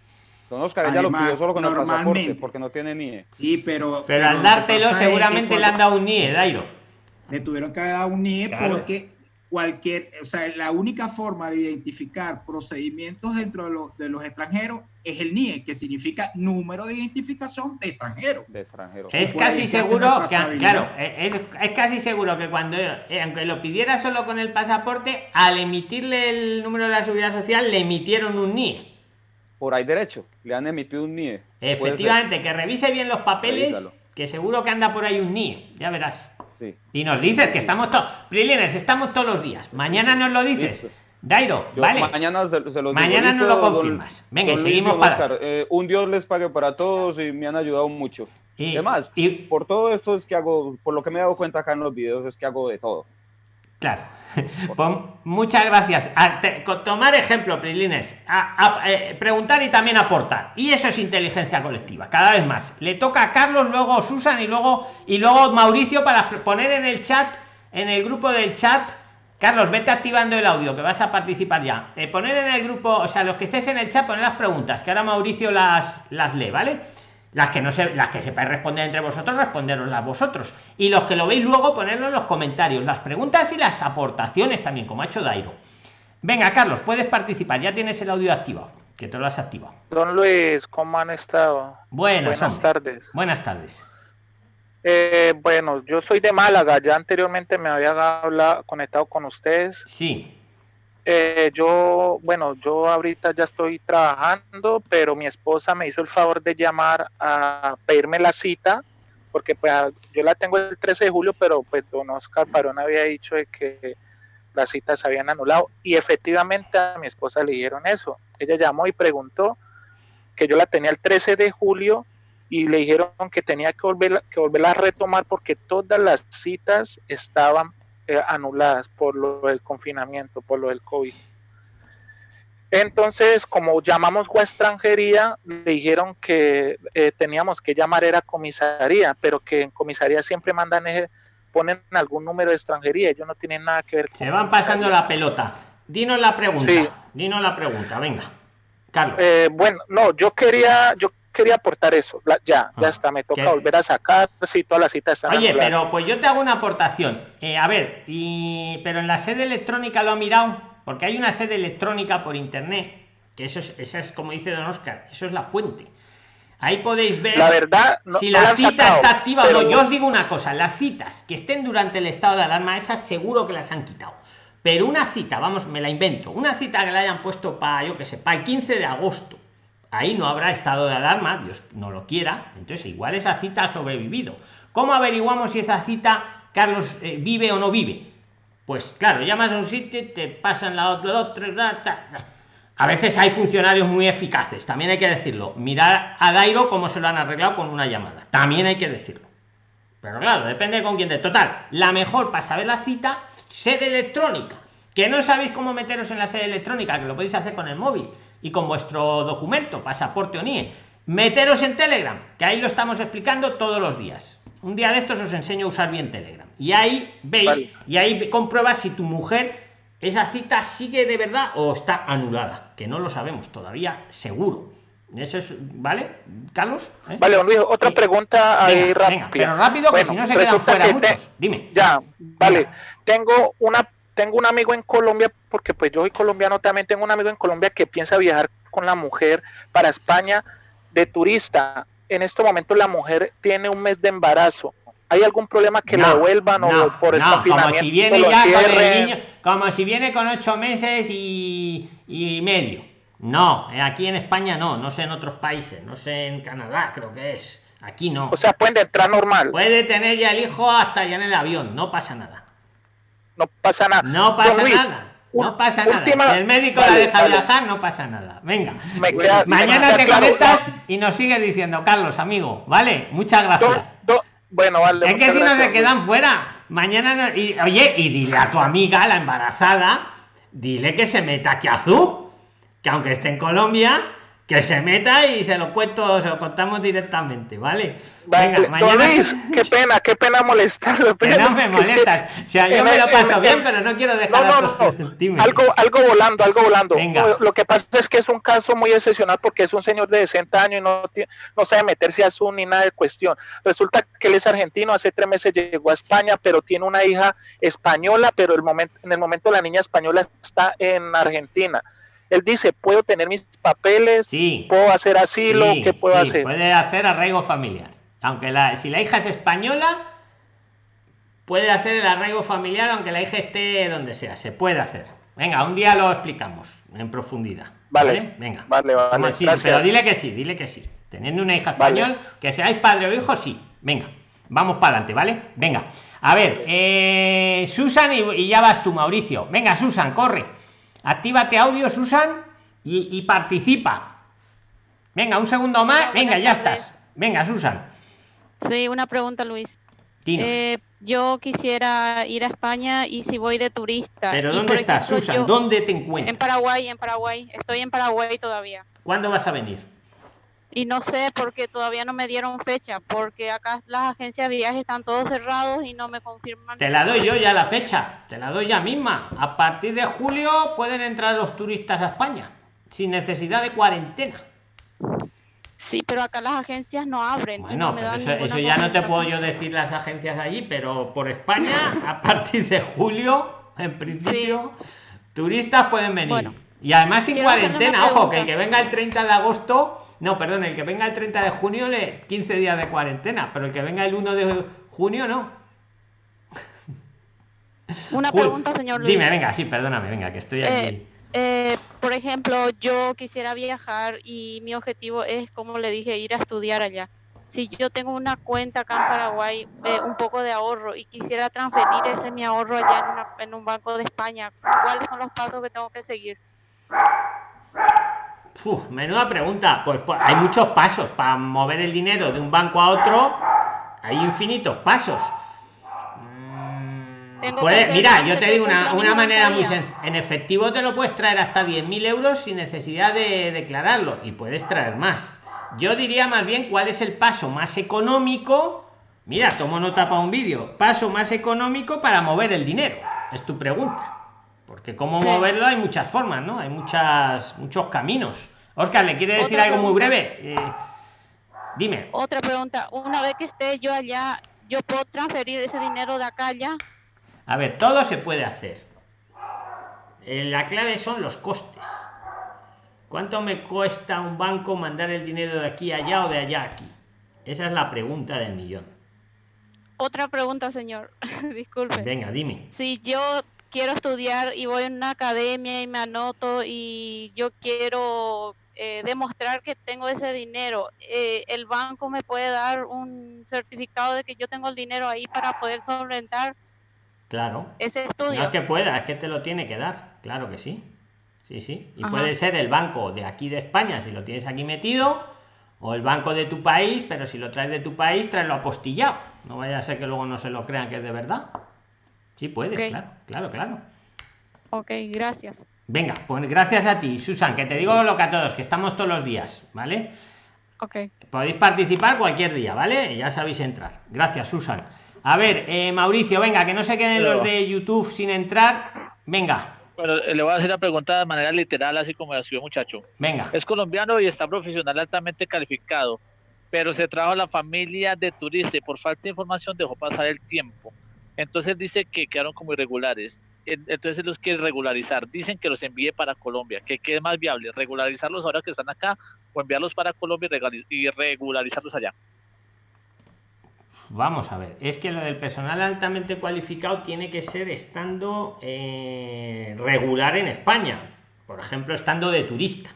Don Oscar, ella lo pidió Además, solo con el pasaporte normalmente- porque no tiene NIE. Sí, pero. Pero al lo dártelo, pasa es que seguramente le han dado un NIE, Dairo. Le tuvieron que haber dado un NIE Claro. porque cualquier, o sea, la única forma de identificar procedimientos dentro de, los- de los extranjeros es el NIE, que significa número de identificación de extranjero. De extranjero. Es casi seguro que, claro, es, es casi seguro que cuando, eh, aunque lo pidiera solo con el pasaporte, al emitirle el número de la seguridad social, le emitieron un NIE. Por ahí derecho, le han emitido un NIE. Efectivamente, que revise bien los papeles, Revísalo. que seguro que anda por ahí un NIE, ya verás. Sí. Y nos dices que estamos todos, Prilines, estamos todos los días. Mañana nos lo dices. Listo. Dairo, Yo vale. mañana se, se los Mañana nos lo Listo, don- confirmas. Venga, don seguimos para Oscar, eh, un Dios les pague para todos y me han ayudado mucho. Y, Además, y- por todo esto es que hago, por lo que me he dado cuenta acá en los videos, es que hago de todo. Claro. Pues muchas gracias. A, tomar ejemplo, Prilines. Eh, preguntar y también aportar. Y eso es inteligencia colectiva. Cada vez más. Le toca a Carlos, luego Susan y luego y luego Mauricio para poner en el chat, en el grupo del chat. Carlos, vete activando el audio que vas a participar ya. Eh, poner en el grupo, o sea, los que estéis en el chat, poner las preguntas, que ahora Mauricio las, las lee, ¿vale? Las que no se las que sepáis responder entre vosotros responderoslas vosotros. Y los que lo veis luego ponerlo en los comentarios. Las preguntas y las aportaciones también como ha hecho Dairo. Venga Carlos puedes participar. Ya tienes el audio activado que te lo has activado. Don Luis cómo han estado buenas, buenas tardes. Buenas tardes. Eh, bueno yo soy de Málaga. Ya anteriormente me había hablado, conectado con ustedes. Sí eh, yo, bueno, yo ahorita ya estoy trabajando, pero mi esposa me hizo el favor de llamar a pedirme la cita, porque pues yo la tengo el 13 de julio, pero pues don Oscar Parón había dicho de que las citas se habían anulado y efectivamente a mi esposa le dijeron eso. Ella llamó y preguntó que yo la tenía el 13 de julio y le dijeron que tenía que volver, que volverla a retomar porque todas las citas estaban eh, anuladas por lo del confinamiento, por lo del COVID. Entonces, como llamamos a extranjería, le dijeron que eh, teníamos que llamar era comisaría, pero que en comisaría siempre mandan, ponen algún número de extranjería, ellos no tienen nada que ver con Se van pasando la pelota. Dinos la pregunta. Dinos la pregunta, venga. Carlos. Eh, bueno, no, yo quería, yo quería aportar eso. ya, ya ah, está, me toca volver a sacar si todas las citas están. Oye, pero pues yo te hago una aportación. Eh, a ver, y pero en la sede electrónica lo ha mirado, porque hay una sede electrónica por internet, que eso es, esa es como dice Don Oscar, eso es la fuente. Ahí podéis ver la verdad, si la cita está activa o no. Yo os digo una cosa, las citas que estén durante el estado de alarma, esas seguro que las han quitado. Pero una cita, vamos, me la invento, una cita que la hayan puesto para, yo que sé, para el 15 de agosto ahí no habrá estado de alarma, Dios no lo quiera, entonces igual esa cita ha sobrevivido. ¿Cómo averiguamos si esa cita Carlos eh, vive o no vive? Pues claro, llamas a un sitio, te pasan la otra, otro, a veces hay funcionarios muy eficaces, también hay que decirlo. Mirar a Dairo cómo se lo han arreglado con una llamada, también hay que decirlo. Pero claro, depende con quién de total. La mejor para saber la cita, sede electrónica. Que no sabéis cómo meteros en la sede electrónica, que lo podéis hacer con el móvil y con vuestro documento, pasaporte o NIE. Meteros en Telegram, que ahí lo estamos explicando todos los días. Un día de estos os enseño a usar bien Telegram. Y ahí veis, y ahí compruebas si tu mujer, esa cita sigue de verdad o está anulada, que no lo sabemos todavía seguro. Eso es, ¿vale, Carlos? ¿Eh? Vale, otra pregunta ahí rápida. pero rápido, que si no se quedan fuera muchos. Dime. Ya, vale. Tengo una tengo un amigo en Colombia, porque pues yo soy colombiano, también tengo un amigo en Colombia que piensa viajar con la mujer para España de turista. En este momento la mujer tiene un mes de embarazo. ¿Hay algún problema que la vuelvan o por el confinamiento? Como si viene ya con el niño, como si viene con ocho meses y, y medio. No, aquí en España no, no sé en otros países, no sé en Canadá, creo que es. Aquí no. O sea, pueden entrar normal. Puede tener ya el hijo hasta ya en el avión, no pasa nada no pasa nada. No pasa nada. No pasa nada. el médico la deja viajar, no pasa nada. Venga. Mañana te conectas y nos sigue diciendo, Carlos, amigo. Vale, muchas gracias. bueno, vale. Es que si no se quedan fuera. Mañana. y, oye, y dile a tu amiga, la embarazada, dile que se meta aquí azul. Que aunque esté en Colombia, que se meta y se lo cuento, se lo contamos directamente, ¿vale? Venga, mañana... qué pena, qué pena molestarlo. no me molestas. o sea, yo me lo paso bien, pero no quiero dejar no, no, no. algo, algo volando, algo volando. Lo que pasa es que es un caso muy excepcional porque es un señor de 60 años y no, no sabe meterse a Zoom ni nada de cuestión. Resulta que él es argentino, hace tres meses llegó a España, pero tiene una hija española, pero el momento, en el momento la niña española está en Argentina él dice, puedo tener mis papeles, sí, puedo hacer asilo, ¿qué puedo hacer? Puede hacer arraigo familiar. Aunque la, si la hija es española, puede hacer el arraigo familiar aunque la hija esté donde sea, se puede hacer. Venga, un día lo explicamos en profundidad. Vale, venga. Vale, vale. pero dile que sí, dile que sí. Teniendo una hija español, que seáis padre o hijo, sí. Venga, vamos para adelante, ¿vale? Venga. A ver, eh, Susan y ya vas tú, Mauricio. Venga, Susan, corre. Actívate audio, Susan, y, participa. Venga, un segundo más. Venga, ya estás. Venga, Susan. Sí, una pregunta, Luis. Eh, yo quisiera ir a España y si voy de turista. Pero ¿dónde estás, Susan? yo- ¿Dónde te En encuentras? Paraguay, en Paraguay. Estoy en Paraguay todavía. ¿Cuándo vas a venir? Y no sé porque todavía no me dieron fecha, porque acá las agencias de viajes están todos cerrados y no me confirman. Te la doy yo ya la fecha, te la doy ya misma. A partir de julio pueden entrar los turistas a España sin necesidad de cuarentena. Sí, pero acá las agencias no abren. no Bueno, dan eso, eso ya no te puedo yo decir las agencias allí, pero por España, a partir de julio, en principio, turistas pueden venir. Bueno, y además sin cuarentena, ojo, que el que venga el 30 de agosto, no, perdón, el que venga el 30 de junio, le 15 días de cuarentena, pero el que venga el 1 de junio, no. Una pregunta, señor Luis. Dime, venga, sí, perdóname, venga, que estoy aquí. Eh, Eh, por ejemplo, yo quisiera viajar y mi objetivo es, como le dije, ir a estudiar allá. Si yo tengo una cuenta acá en Paraguay, eh, un poco de ahorro y quisiera transferir ese mi ahorro allá en, una- en un banco de España, ¿cuáles son los pasos que tengo que seguir? Uf, menuda pregunta. Pues, pues, hay muchos pasos para mover el dinero de un banco a otro. Hay infinitos pasos. Mm, mira, yo te digo una, una manera muy 90 días. sencilla. En efectivo te lo puedes traer hasta 10.000 euros sin necesidad de declararlo y puedes traer más. Yo diría más bien cuál es el paso más económico. Mira, tomo nota para un vídeo. Paso más económico para mover el dinero. Es tu pregunta. Porque cómo Sí. moverlo hay muchas formas, ¿no? Hay muchas, muchos caminos. Oscar, ¿le quiere decir algo muy breve? Eh, dime. Otra pregunta, una vez que esté yo allá, ¿yo puedo transferir ese dinero de acá allá? A ver, todo se puede hacer. Eh, la clave son los costes. ¿Cuánto me cuesta un banco mandar el dinero de aquí allá o de allá aquí? Esa es la pregunta del millón. Otra pregunta, señor. Disculpe. Venga, dime. si yo quiero estudiar y voy a una academia y me anoto y yo quiero eh, demostrar que tengo ese dinero, eh, el banco me puede dar un certificado de que yo tengo el dinero ahí para poder solventar Claro. ese No estudio. es que pueda, es que te lo tiene que dar. Claro que sí. Sí, sí. Y Ajá. puede ser el banco de aquí de España si lo tienes aquí metido, o el banco de tu país, pero si lo traes de tu país, tráelo apostillado. No vaya a ser que luego no se lo crean que es de verdad. Sí, puedes, claro, claro, claro. Ok, gracias. Venga, pues gracias a ti, Susan, que te digo lo que a todos, que estamos todos los días, ¿vale? Ok. Podéis participar cualquier día, ¿vale? Ya sabéis entrar. Gracias, Susan. A ver, eh, Mauricio, venga, que no se queden Pero- los de YouTube sin entrar. Venga, Bueno, eh, le voy a hacer la pregunta de manera literal, así como la escribió muchacho. venga. Es colombiano y está profesional altamente calificado, pero se trajo a la familia de turista y por falta de información dejó pasar el tiempo. Entonces dice que quedaron como irregulares. En- Entonces los quiere regularizar. Dicen que los envíe para Colombia. ¿Qué, qué es más viable? ¿Regularizarlos ahora que están acá o enviarlos para Colombia y regularizarlos allá? Vamos a ver, es que lo del personal altamente cualificado tiene que ser estando eh, regular en España. Por ejemplo, estando de turista.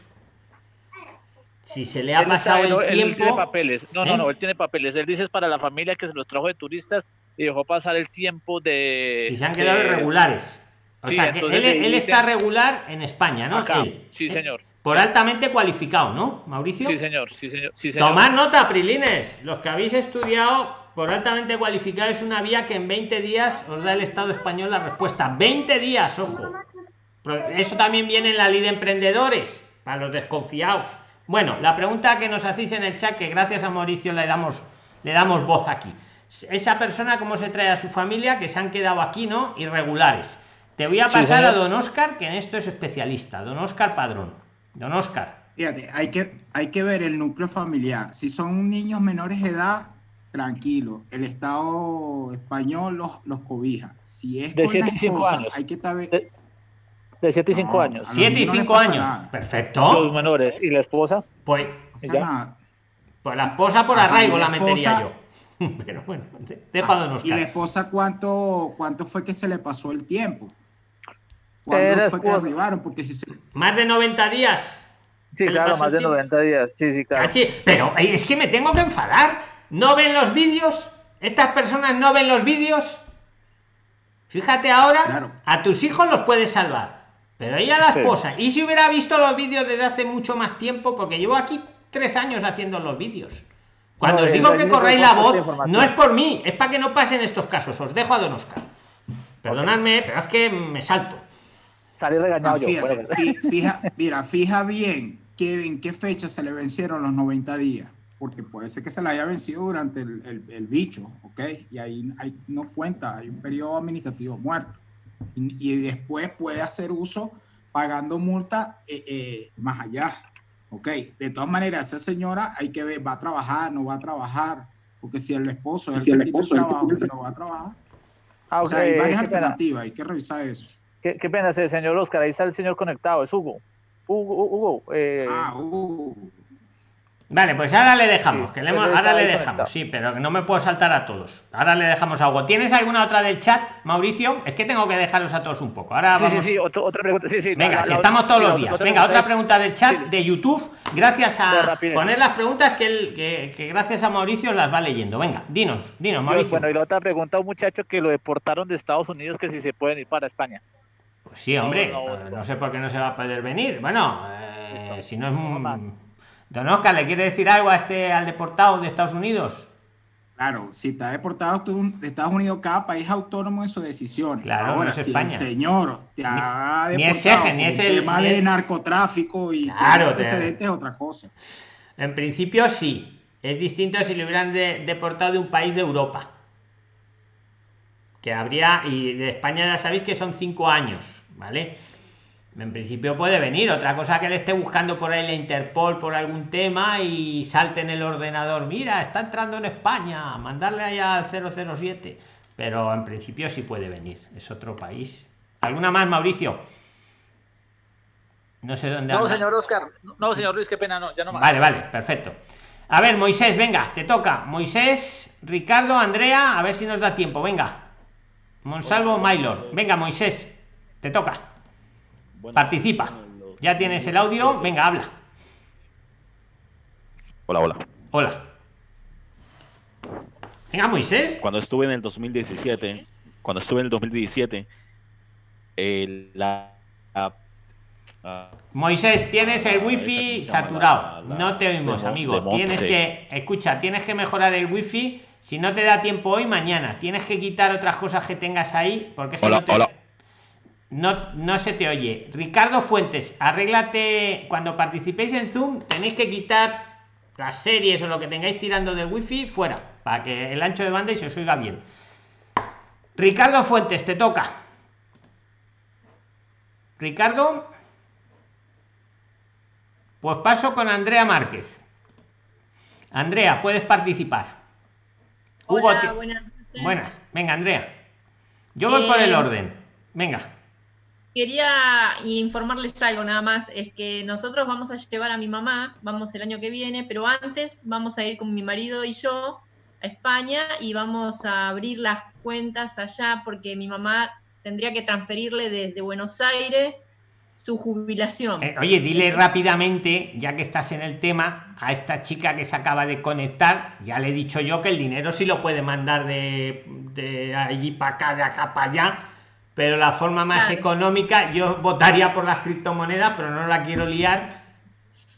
Si se le ha Él pasado el él tiene tiempo. papeles. No, ¿Eh? no, no, él tiene papeles. Él dice es para la familia que se los trajo de turistas y dejó pasar el tiempo de. Y se han quedado de- irregulares. O Sí, sea, que él, está regular en España, ¿no? Acá. Él. Sí, señor. Por altamente cualificado, ¿no, Mauricio? Sí, señor. Sí, señor. Sí, señor. Tomad nota, Prilines. Los que habéis estudiado por altamente cualificado es una vía que en 20 días os da el Estado español la respuesta. 20 días, ojo. Eso también viene en la ley de emprendedores, para los desconfiados. Bueno, la pregunta que nos hacéis en el chat, que gracias a Mauricio le damos, le damos voz aquí. Esa persona, ¿cómo se trae a su familia? Que se han quedado aquí, ¿no? Irregulares. Te voy a Sí, pasar a don Oscar, que en esto es especialista. Don Oscar Padrón. Don Oscar. Fíjate, hay que, hay que ver el núcleo familiar. Si son niños menores de edad, tranquilo. El Estado español los, los cobija. Si es De con siete y cinco esposa, años. hay que saber. De- De 7 y 5 No, años. a los 7 y niños no les 5 pasa años. nada. Perfecto. Los menores. ¿Y la esposa? Pues, O sea, ¿Ya? nada. pues la esposa por arraigo la la metería esposa- yo. Pero bueno, don ¿Y la esposa cuánto, cuánto fue que se le pasó el tiempo? ¿Cuándo fue que arribaron? Porque si se... Más de 90 días. Sí, ¿Se le claro, más de tiempo? 90 días. Sí, sí, claro. Cachi, Pero eh, es que me tengo que enfadar. ¿No ven los vídeos? ¿Estas personas no ven los vídeos? Fíjate ahora, Claro. a tus hijos los puedes salvar. Pero ella la Sí. esposa. Y si hubiera visto los vídeos desde hace mucho más tiempo, porque llevo aquí tres años haciendo los vídeos. Cuando No, os digo yo que no corráis la voz, no es por mí, es para que no pasen estos casos. Os dejo a Don Oscar. Perdonadme, pero es que me salto. Salí regañado Ah, yo. fíjate, Bueno, fi- fija, mira, fija bien que, en qué fecha se le vencieron los 90 días, porque puede ser que se le haya vencido durante el, el- el bicho, ¿ok? Y ahí, ahí no cuenta, hay un periodo administrativo muerto. Y, y después puede hacer uso pagando multa eh, eh, más allá, ¿ok? De todas maneras, esa señora hay que ver, va a trabajar, no va a trabajar, porque si el esposo es Si el el esposo el trabajo, no va a trabajar. ah, O sea, hay varias qué pena. alternativas, hay que revisar eso. Qué, qué pena, ese señor Oscar. Ahí está el señor conectado. Es Hugo. Hugo, Hugo. eh, Ah, uh. Vale, pues ahora le dejamos, Sí, que le hemos- ahora le dejamos, conectado. sí, pero no me puedo saltar a todos. Ahora le dejamos a Hugo. ¿Tienes alguna otra del chat, Mauricio? Es que tengo que dejaros a todos un poco. Ahora sí, vamos. sí, sí. otro- otra pregunta. Sí, sí. Venga, la- si la- estamos todos los días. otra Venga, otra pregunta del chat de YouTube. Gracias a poner las preguntas que, él, que, que gracias a Mauricio las va leyendo. Venga, dinos, dinos, Mauricio. Bueno, y la otra pregunta, un muchacho que lo deportaron de Estados Unidos, que si se pueden ir para España. Pues sí, hombre, No, no, no. no sé por qué no se va a poder venir. Bueno, eh, si no es más. Don Oscar, ¿le quiere decir algo a este al deportado de Estados Unidos? Claro, si está deportado tú- de Estados Unidos, cada país es autónomo en sus decisiones. Claro, Ahora, no es si España. el señor te ha ni es deportado ni es el- tema ni de narcotráfico y Claro, antecedentes es otra cosa. En principio sí. Es distinto si le hubieran de- deportado de un país de Europa. Que habría, y de España ya sabéis que son cinco años, ¿vale? En principio puede venir. Otra cosa que le esté buscando por ahí la Interpol por algún tema y salte en el ordenador. Mira, está entrando en España, mandarle allá al 007. Pero en principio sí puede venir. Es otro país. ¿Alguna más, Mauricio? No sé dónde No, anda. señor Oscar. No, señor Luis, qué pena, no, ya no más. Vale, vale, perfecto. A ver, Moisés, venga, te toca. Moisés, Ricardo, Andrea, a ver si nos da tiempo, venga. Monsalvo, Maylor. Venga, Moisés, te toca. Participa. Ya tienes el audio, venga, habla. Hola, hola. Hola. Venga, Moisés. Cuando estuve en el 2017, cuando estuve en el 2017, el- la, la- ah, Moisés, tienes el esa wifi que saturado. la- la- No te oímos, de amigo. de Tienes que, escucha, tienes que mejorar el wifi. Si no te da tiempo hoy, mañana. Tienes que quitar otras cosas que tengas ahí, porque es que Hola, no te- hola. No, no se te oye. Ricardo Fuentes, arréglate. Cuando participéis en Zoom, tenéis que quitar las series o lo que tengáis tirando del wifi fuera, para que el ancho de banda y se os oiga bien. Ricardo Fuentes, te toca. Ricardo. Pues paso con Andrea Márquez. Andrea, puedes participar. Hugo, Hola, ti- buenas noches. Buenas. Venga, Andrea. Yo voy por el Eh, orden. Venga. Quería informarles algo nada más, es que nosotros vamos a llevar a mi mamá, vamos el año que viene, pero antes vamos a ir con mi marido y yo a España y vamos a abrir las cuentas allá porque mi mamá tendría que transferirle desde Buenos Aires su jubilación. Eh, oye, dile rápidamente, ya que estás en el tema, a esta chica que se acaba de conectar, ya le he dicho yo que el dinero sí lo puede mandar de, de allí para acá, de acá para allá, pero la forma más Claro. económica, yo votaría por las criptomonedas, pero no la quiero liar.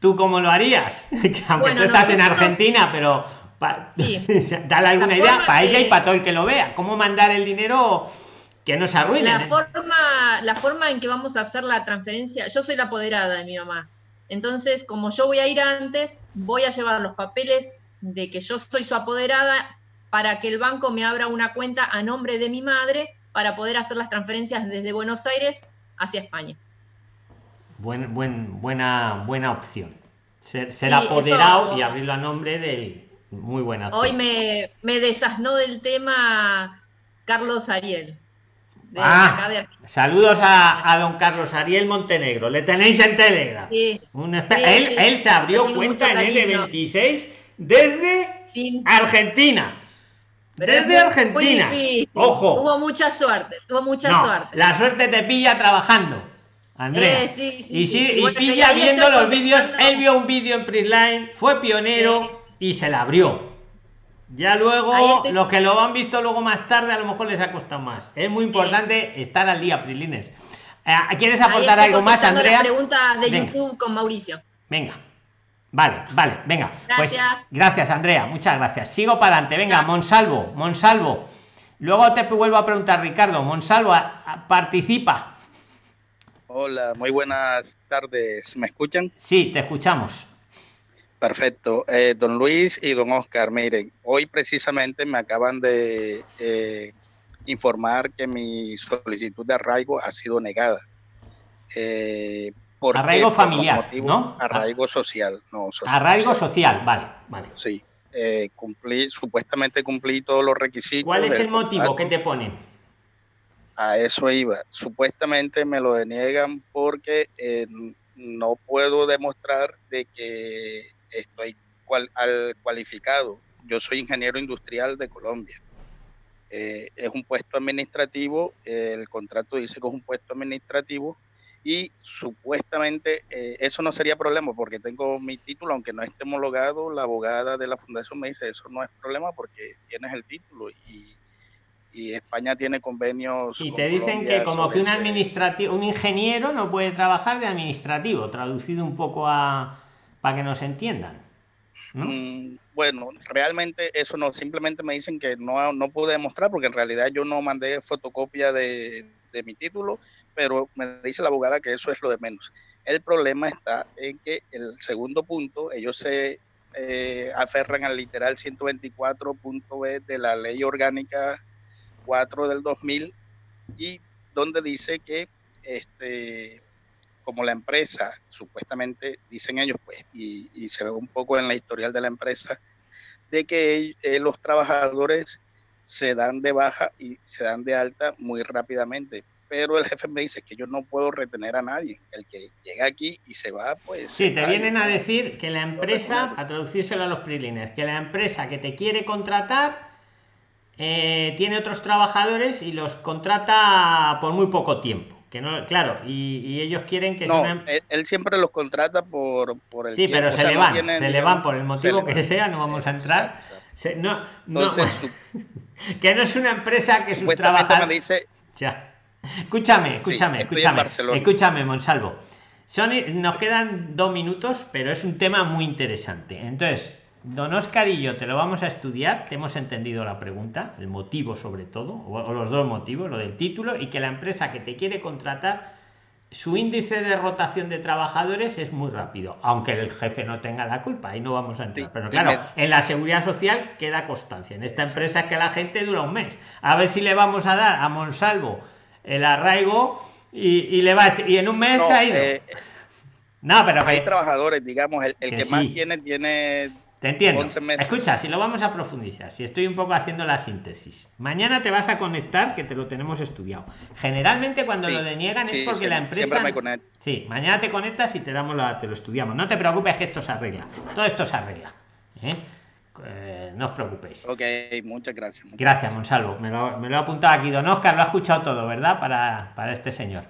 ¿Tú cómo lo harías? Que Aunque Bueno, tú estás en Argentina, pero pa- Sí. dale alguna idea para ella y para todo el que lo vea. ¿Cómo mandar el dinero que no se arruine? La forma, la forma en que vamos a hacer la transferencia, yo soy la apoderada de mi mamá. Entonces, como yo voy a ir antes, voy a llevar los papeles de que yo soy su apoderada para que el banco me abra una cuenta a nombre de mi madre para poder hacer las transferencias desde Buenos Aires hacia España. Buen, buen, buena, buena opción. Ser, ser Sí, apoderado y abrirlo a nombre de muy buena opción. Hoy me, me desasnó del tema Carlos Ariel. De Ah, de Saludos a, a don Carlos Ariel Montenegro. Le tenéis en Telegram. Sí, Un espe- Sí, él, sí. él se abrió cuenta en mucho cariño. N26 desde sin, Argentina. Pero Desde fue Argentina. difícil. Ojo. Tuvo mucha suerte, tuvo mucha No, suerte. la suerte te pilla trabajando, Andrea. Eh, sí, sí, y, sí. sí, Y bueno, pilla viendo los vídeos. Él vio un vídeo en Prisline, fue pionero y se la abrió. Ya luego, los que lo han visto luego más tarde, a lo mejor les ha costado más. Es muy importante estar al día, Prislines. Eh, ¿Quieres aportar algo más, Andrea? La pregunta de Venga. YouTube con Mauricio. Venga. Vale, vale, venga. Pues Gracias. gracias, Andrea, muchas gracias. Sigo para adelante. Venga, Monsalvo, Monsalvo. Luego te vuelvo a preguntar, Ricardo. Monsalvo, a- a- participa. Hola, muy buenas tardes. ¿Me escuchan? Sí, te escuchamos. Perfecto. Eh, don Luis y don Oscar, miren, hoy precisamente me acaban de eh, informar que mi solicitud de arraigo ha sido negada. Eh, ¿por qué? Arraigo Por familiar, ¿no? Arraigo social, no social. Arraigo social, vale, vale. Sí. Eh, cumplí, supuestamente cumplí todos los requisitos. ¿Cuál es el motivo contrato. que te ponen? A eso iba. Supuestamente me lo deniegan porque eh, no puedo demostrar de que estoy cual, al cualificado. Yo soy ingeniero industrial de Colombia. Eh, es un puesto administrativo, el contrato dice que es un puesto administrativo y supuestamente eh, eso no sería problema porque tengo mi título, aunque no esté homologado, la abogada de la fundación me dice eso no es problema porque tienes el título y, y España tiene convenios. Y te dicen Colombia que como que un administrativo, un ingeniero no puede trabajar de administrativo, traducido un poco a para que nos entiendan. ¿no? Mm, bueno, realmente eso no, simplemente me dicen que no, no pude demostrar porque en realidad yo no mandé fotocopia de, de mi título, pero me dice la abogada que eso es lo de menos. El problema está en que el segundo punto, ellos se eh, aferran al literal 124.b de la ley orgánica 4 del 2000 y donde dice que este como la empresa, supuestamente dicen ellos, pues, y, se ve un poco en la historial de la empresa, de que eh, los trabajadores se dan de baja y se dan de alta muy rápidamente. Pero el jefe me dice que yo no puedo retener a nadie. El que llega aquí y se va, pues. Sí, te vienen a no- decir que la empresa, a traducírselo a los prilines, que la empresa que te quiere contratar eh, tiene otros trabajadores y los contrata por muy poco tiempo. Que no, claro, y, y ellos quieren que No, una em- él, él siempre los contrata por, por el Sí, pero o se sea, le no van, tienen, se le van por el motivo que sea, no vamos a entrar. Se- no, no, Entonces, que no es una empresa que sus trabajadores. me dice, Ya. Escúchame, escúchame, escúchame. Escúchame, Monsalvo. Son, nos quedan dos minutos, pero es un tema muy interesante. Entonces, don Oscar y yo te lo vamos a estudiar, te hemos entendido la pregunta, el motivo sobre todo, o, los dos motivos, lo del título, y que la empresa que te quiere contratar, su índice de rotación de trabajadores es muy rápido, aunque el jefe no tenga la culpa, ahí no vamos a entrar. Pero claro, en la seguridad social queda constancia. En esta empresa es que la gente dura un mes. A ver si le vamos a dar a Monsalvo el arraigo y, y le va y en un mes no, se ha ido. eh, no, pero hay que, trabajadores, digamos, el, el que que, más tiene, tiene te entiendo. 11 meses. Escucha, si lo vamos a profundizar, si estoy un poco haciendo la síntesis. Mañana te vas a conectar, que te lo tenemos estudiado. Generalmente cuando Sí, lo deniegan sí, es porque la empresa. me. Sí, mañana te conectas y te damos la, te lo estudiamos. No te preocupes que esto se arregla. Todo esto se arregla. ¿eh? Eh, no os preocupéis. Ok, muchas gracias. muchas Gracias, Monsalvo. Me lo, me lo he apuntado aquí. Don Oscar lo ha escuchado todo, ¿verdad? Para, para este señor.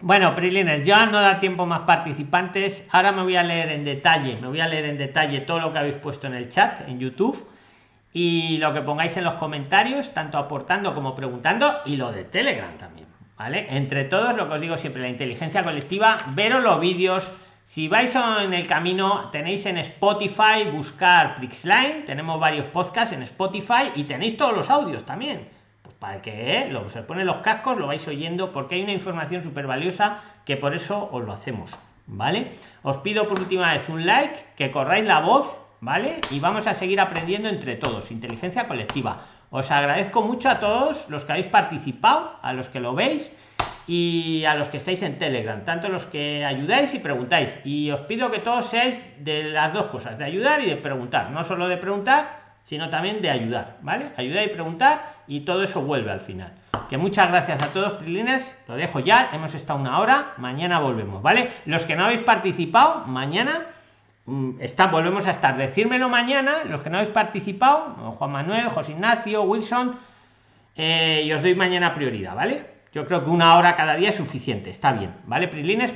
Bueno, Prilines, ya no da tiempo más participantes. Ahora me voy a leer en detalle, me voy a leer en detalle todo lo que habéis puesto en el chat, en YouTube, y lo que pongáis en los comentarios, tanto aportando como preguntando, y lo de Telegram también, ¿vale? Entre todos, lo que os digo siempre, la inteligencia colectiva, veros los vídeos. Si vais en el camino, tenéis en Spotify, buscar Prixline, tenemos varios podcasts en Spotify y tenéis todos los audios también. Pues para que ¿eh? lo, se ponen los cascos lo vais oyendo porque hay una información súper valiosa que por eso os lo hacemos vale os pido por última vez un like que corráis la voz vale y vamos a seguir aprendiendo entre todos inteligencia colectiva. Os agradezco mucho a todos los que habéis participado a los que lo veis y a los que estáis en Telegram, tanto los que ayudáis y preguntáis. Y os pido que todos seáis de las dos cosas, de ayudar y de preguntar. No solo de preguntar, sino también de ayudar, ¿vale? Ayudar y preguntar y todo eso vuelve al final. Que muchas gracias a todos, Prilines. Lo dejo ya, hemos estado una hora, mañana volvemos, ¿vale? Los que no habéis participado, mañana mm, está, volvemos a estar. Decírmelo mañana, los que no habéis participado, Juan Manuel, José Ignacio, Wilson, eh, y os doy mañana prioridad, ¿vale? Yo creo que una hora cada día es suficiente, está bien, ¿vale, Prilines?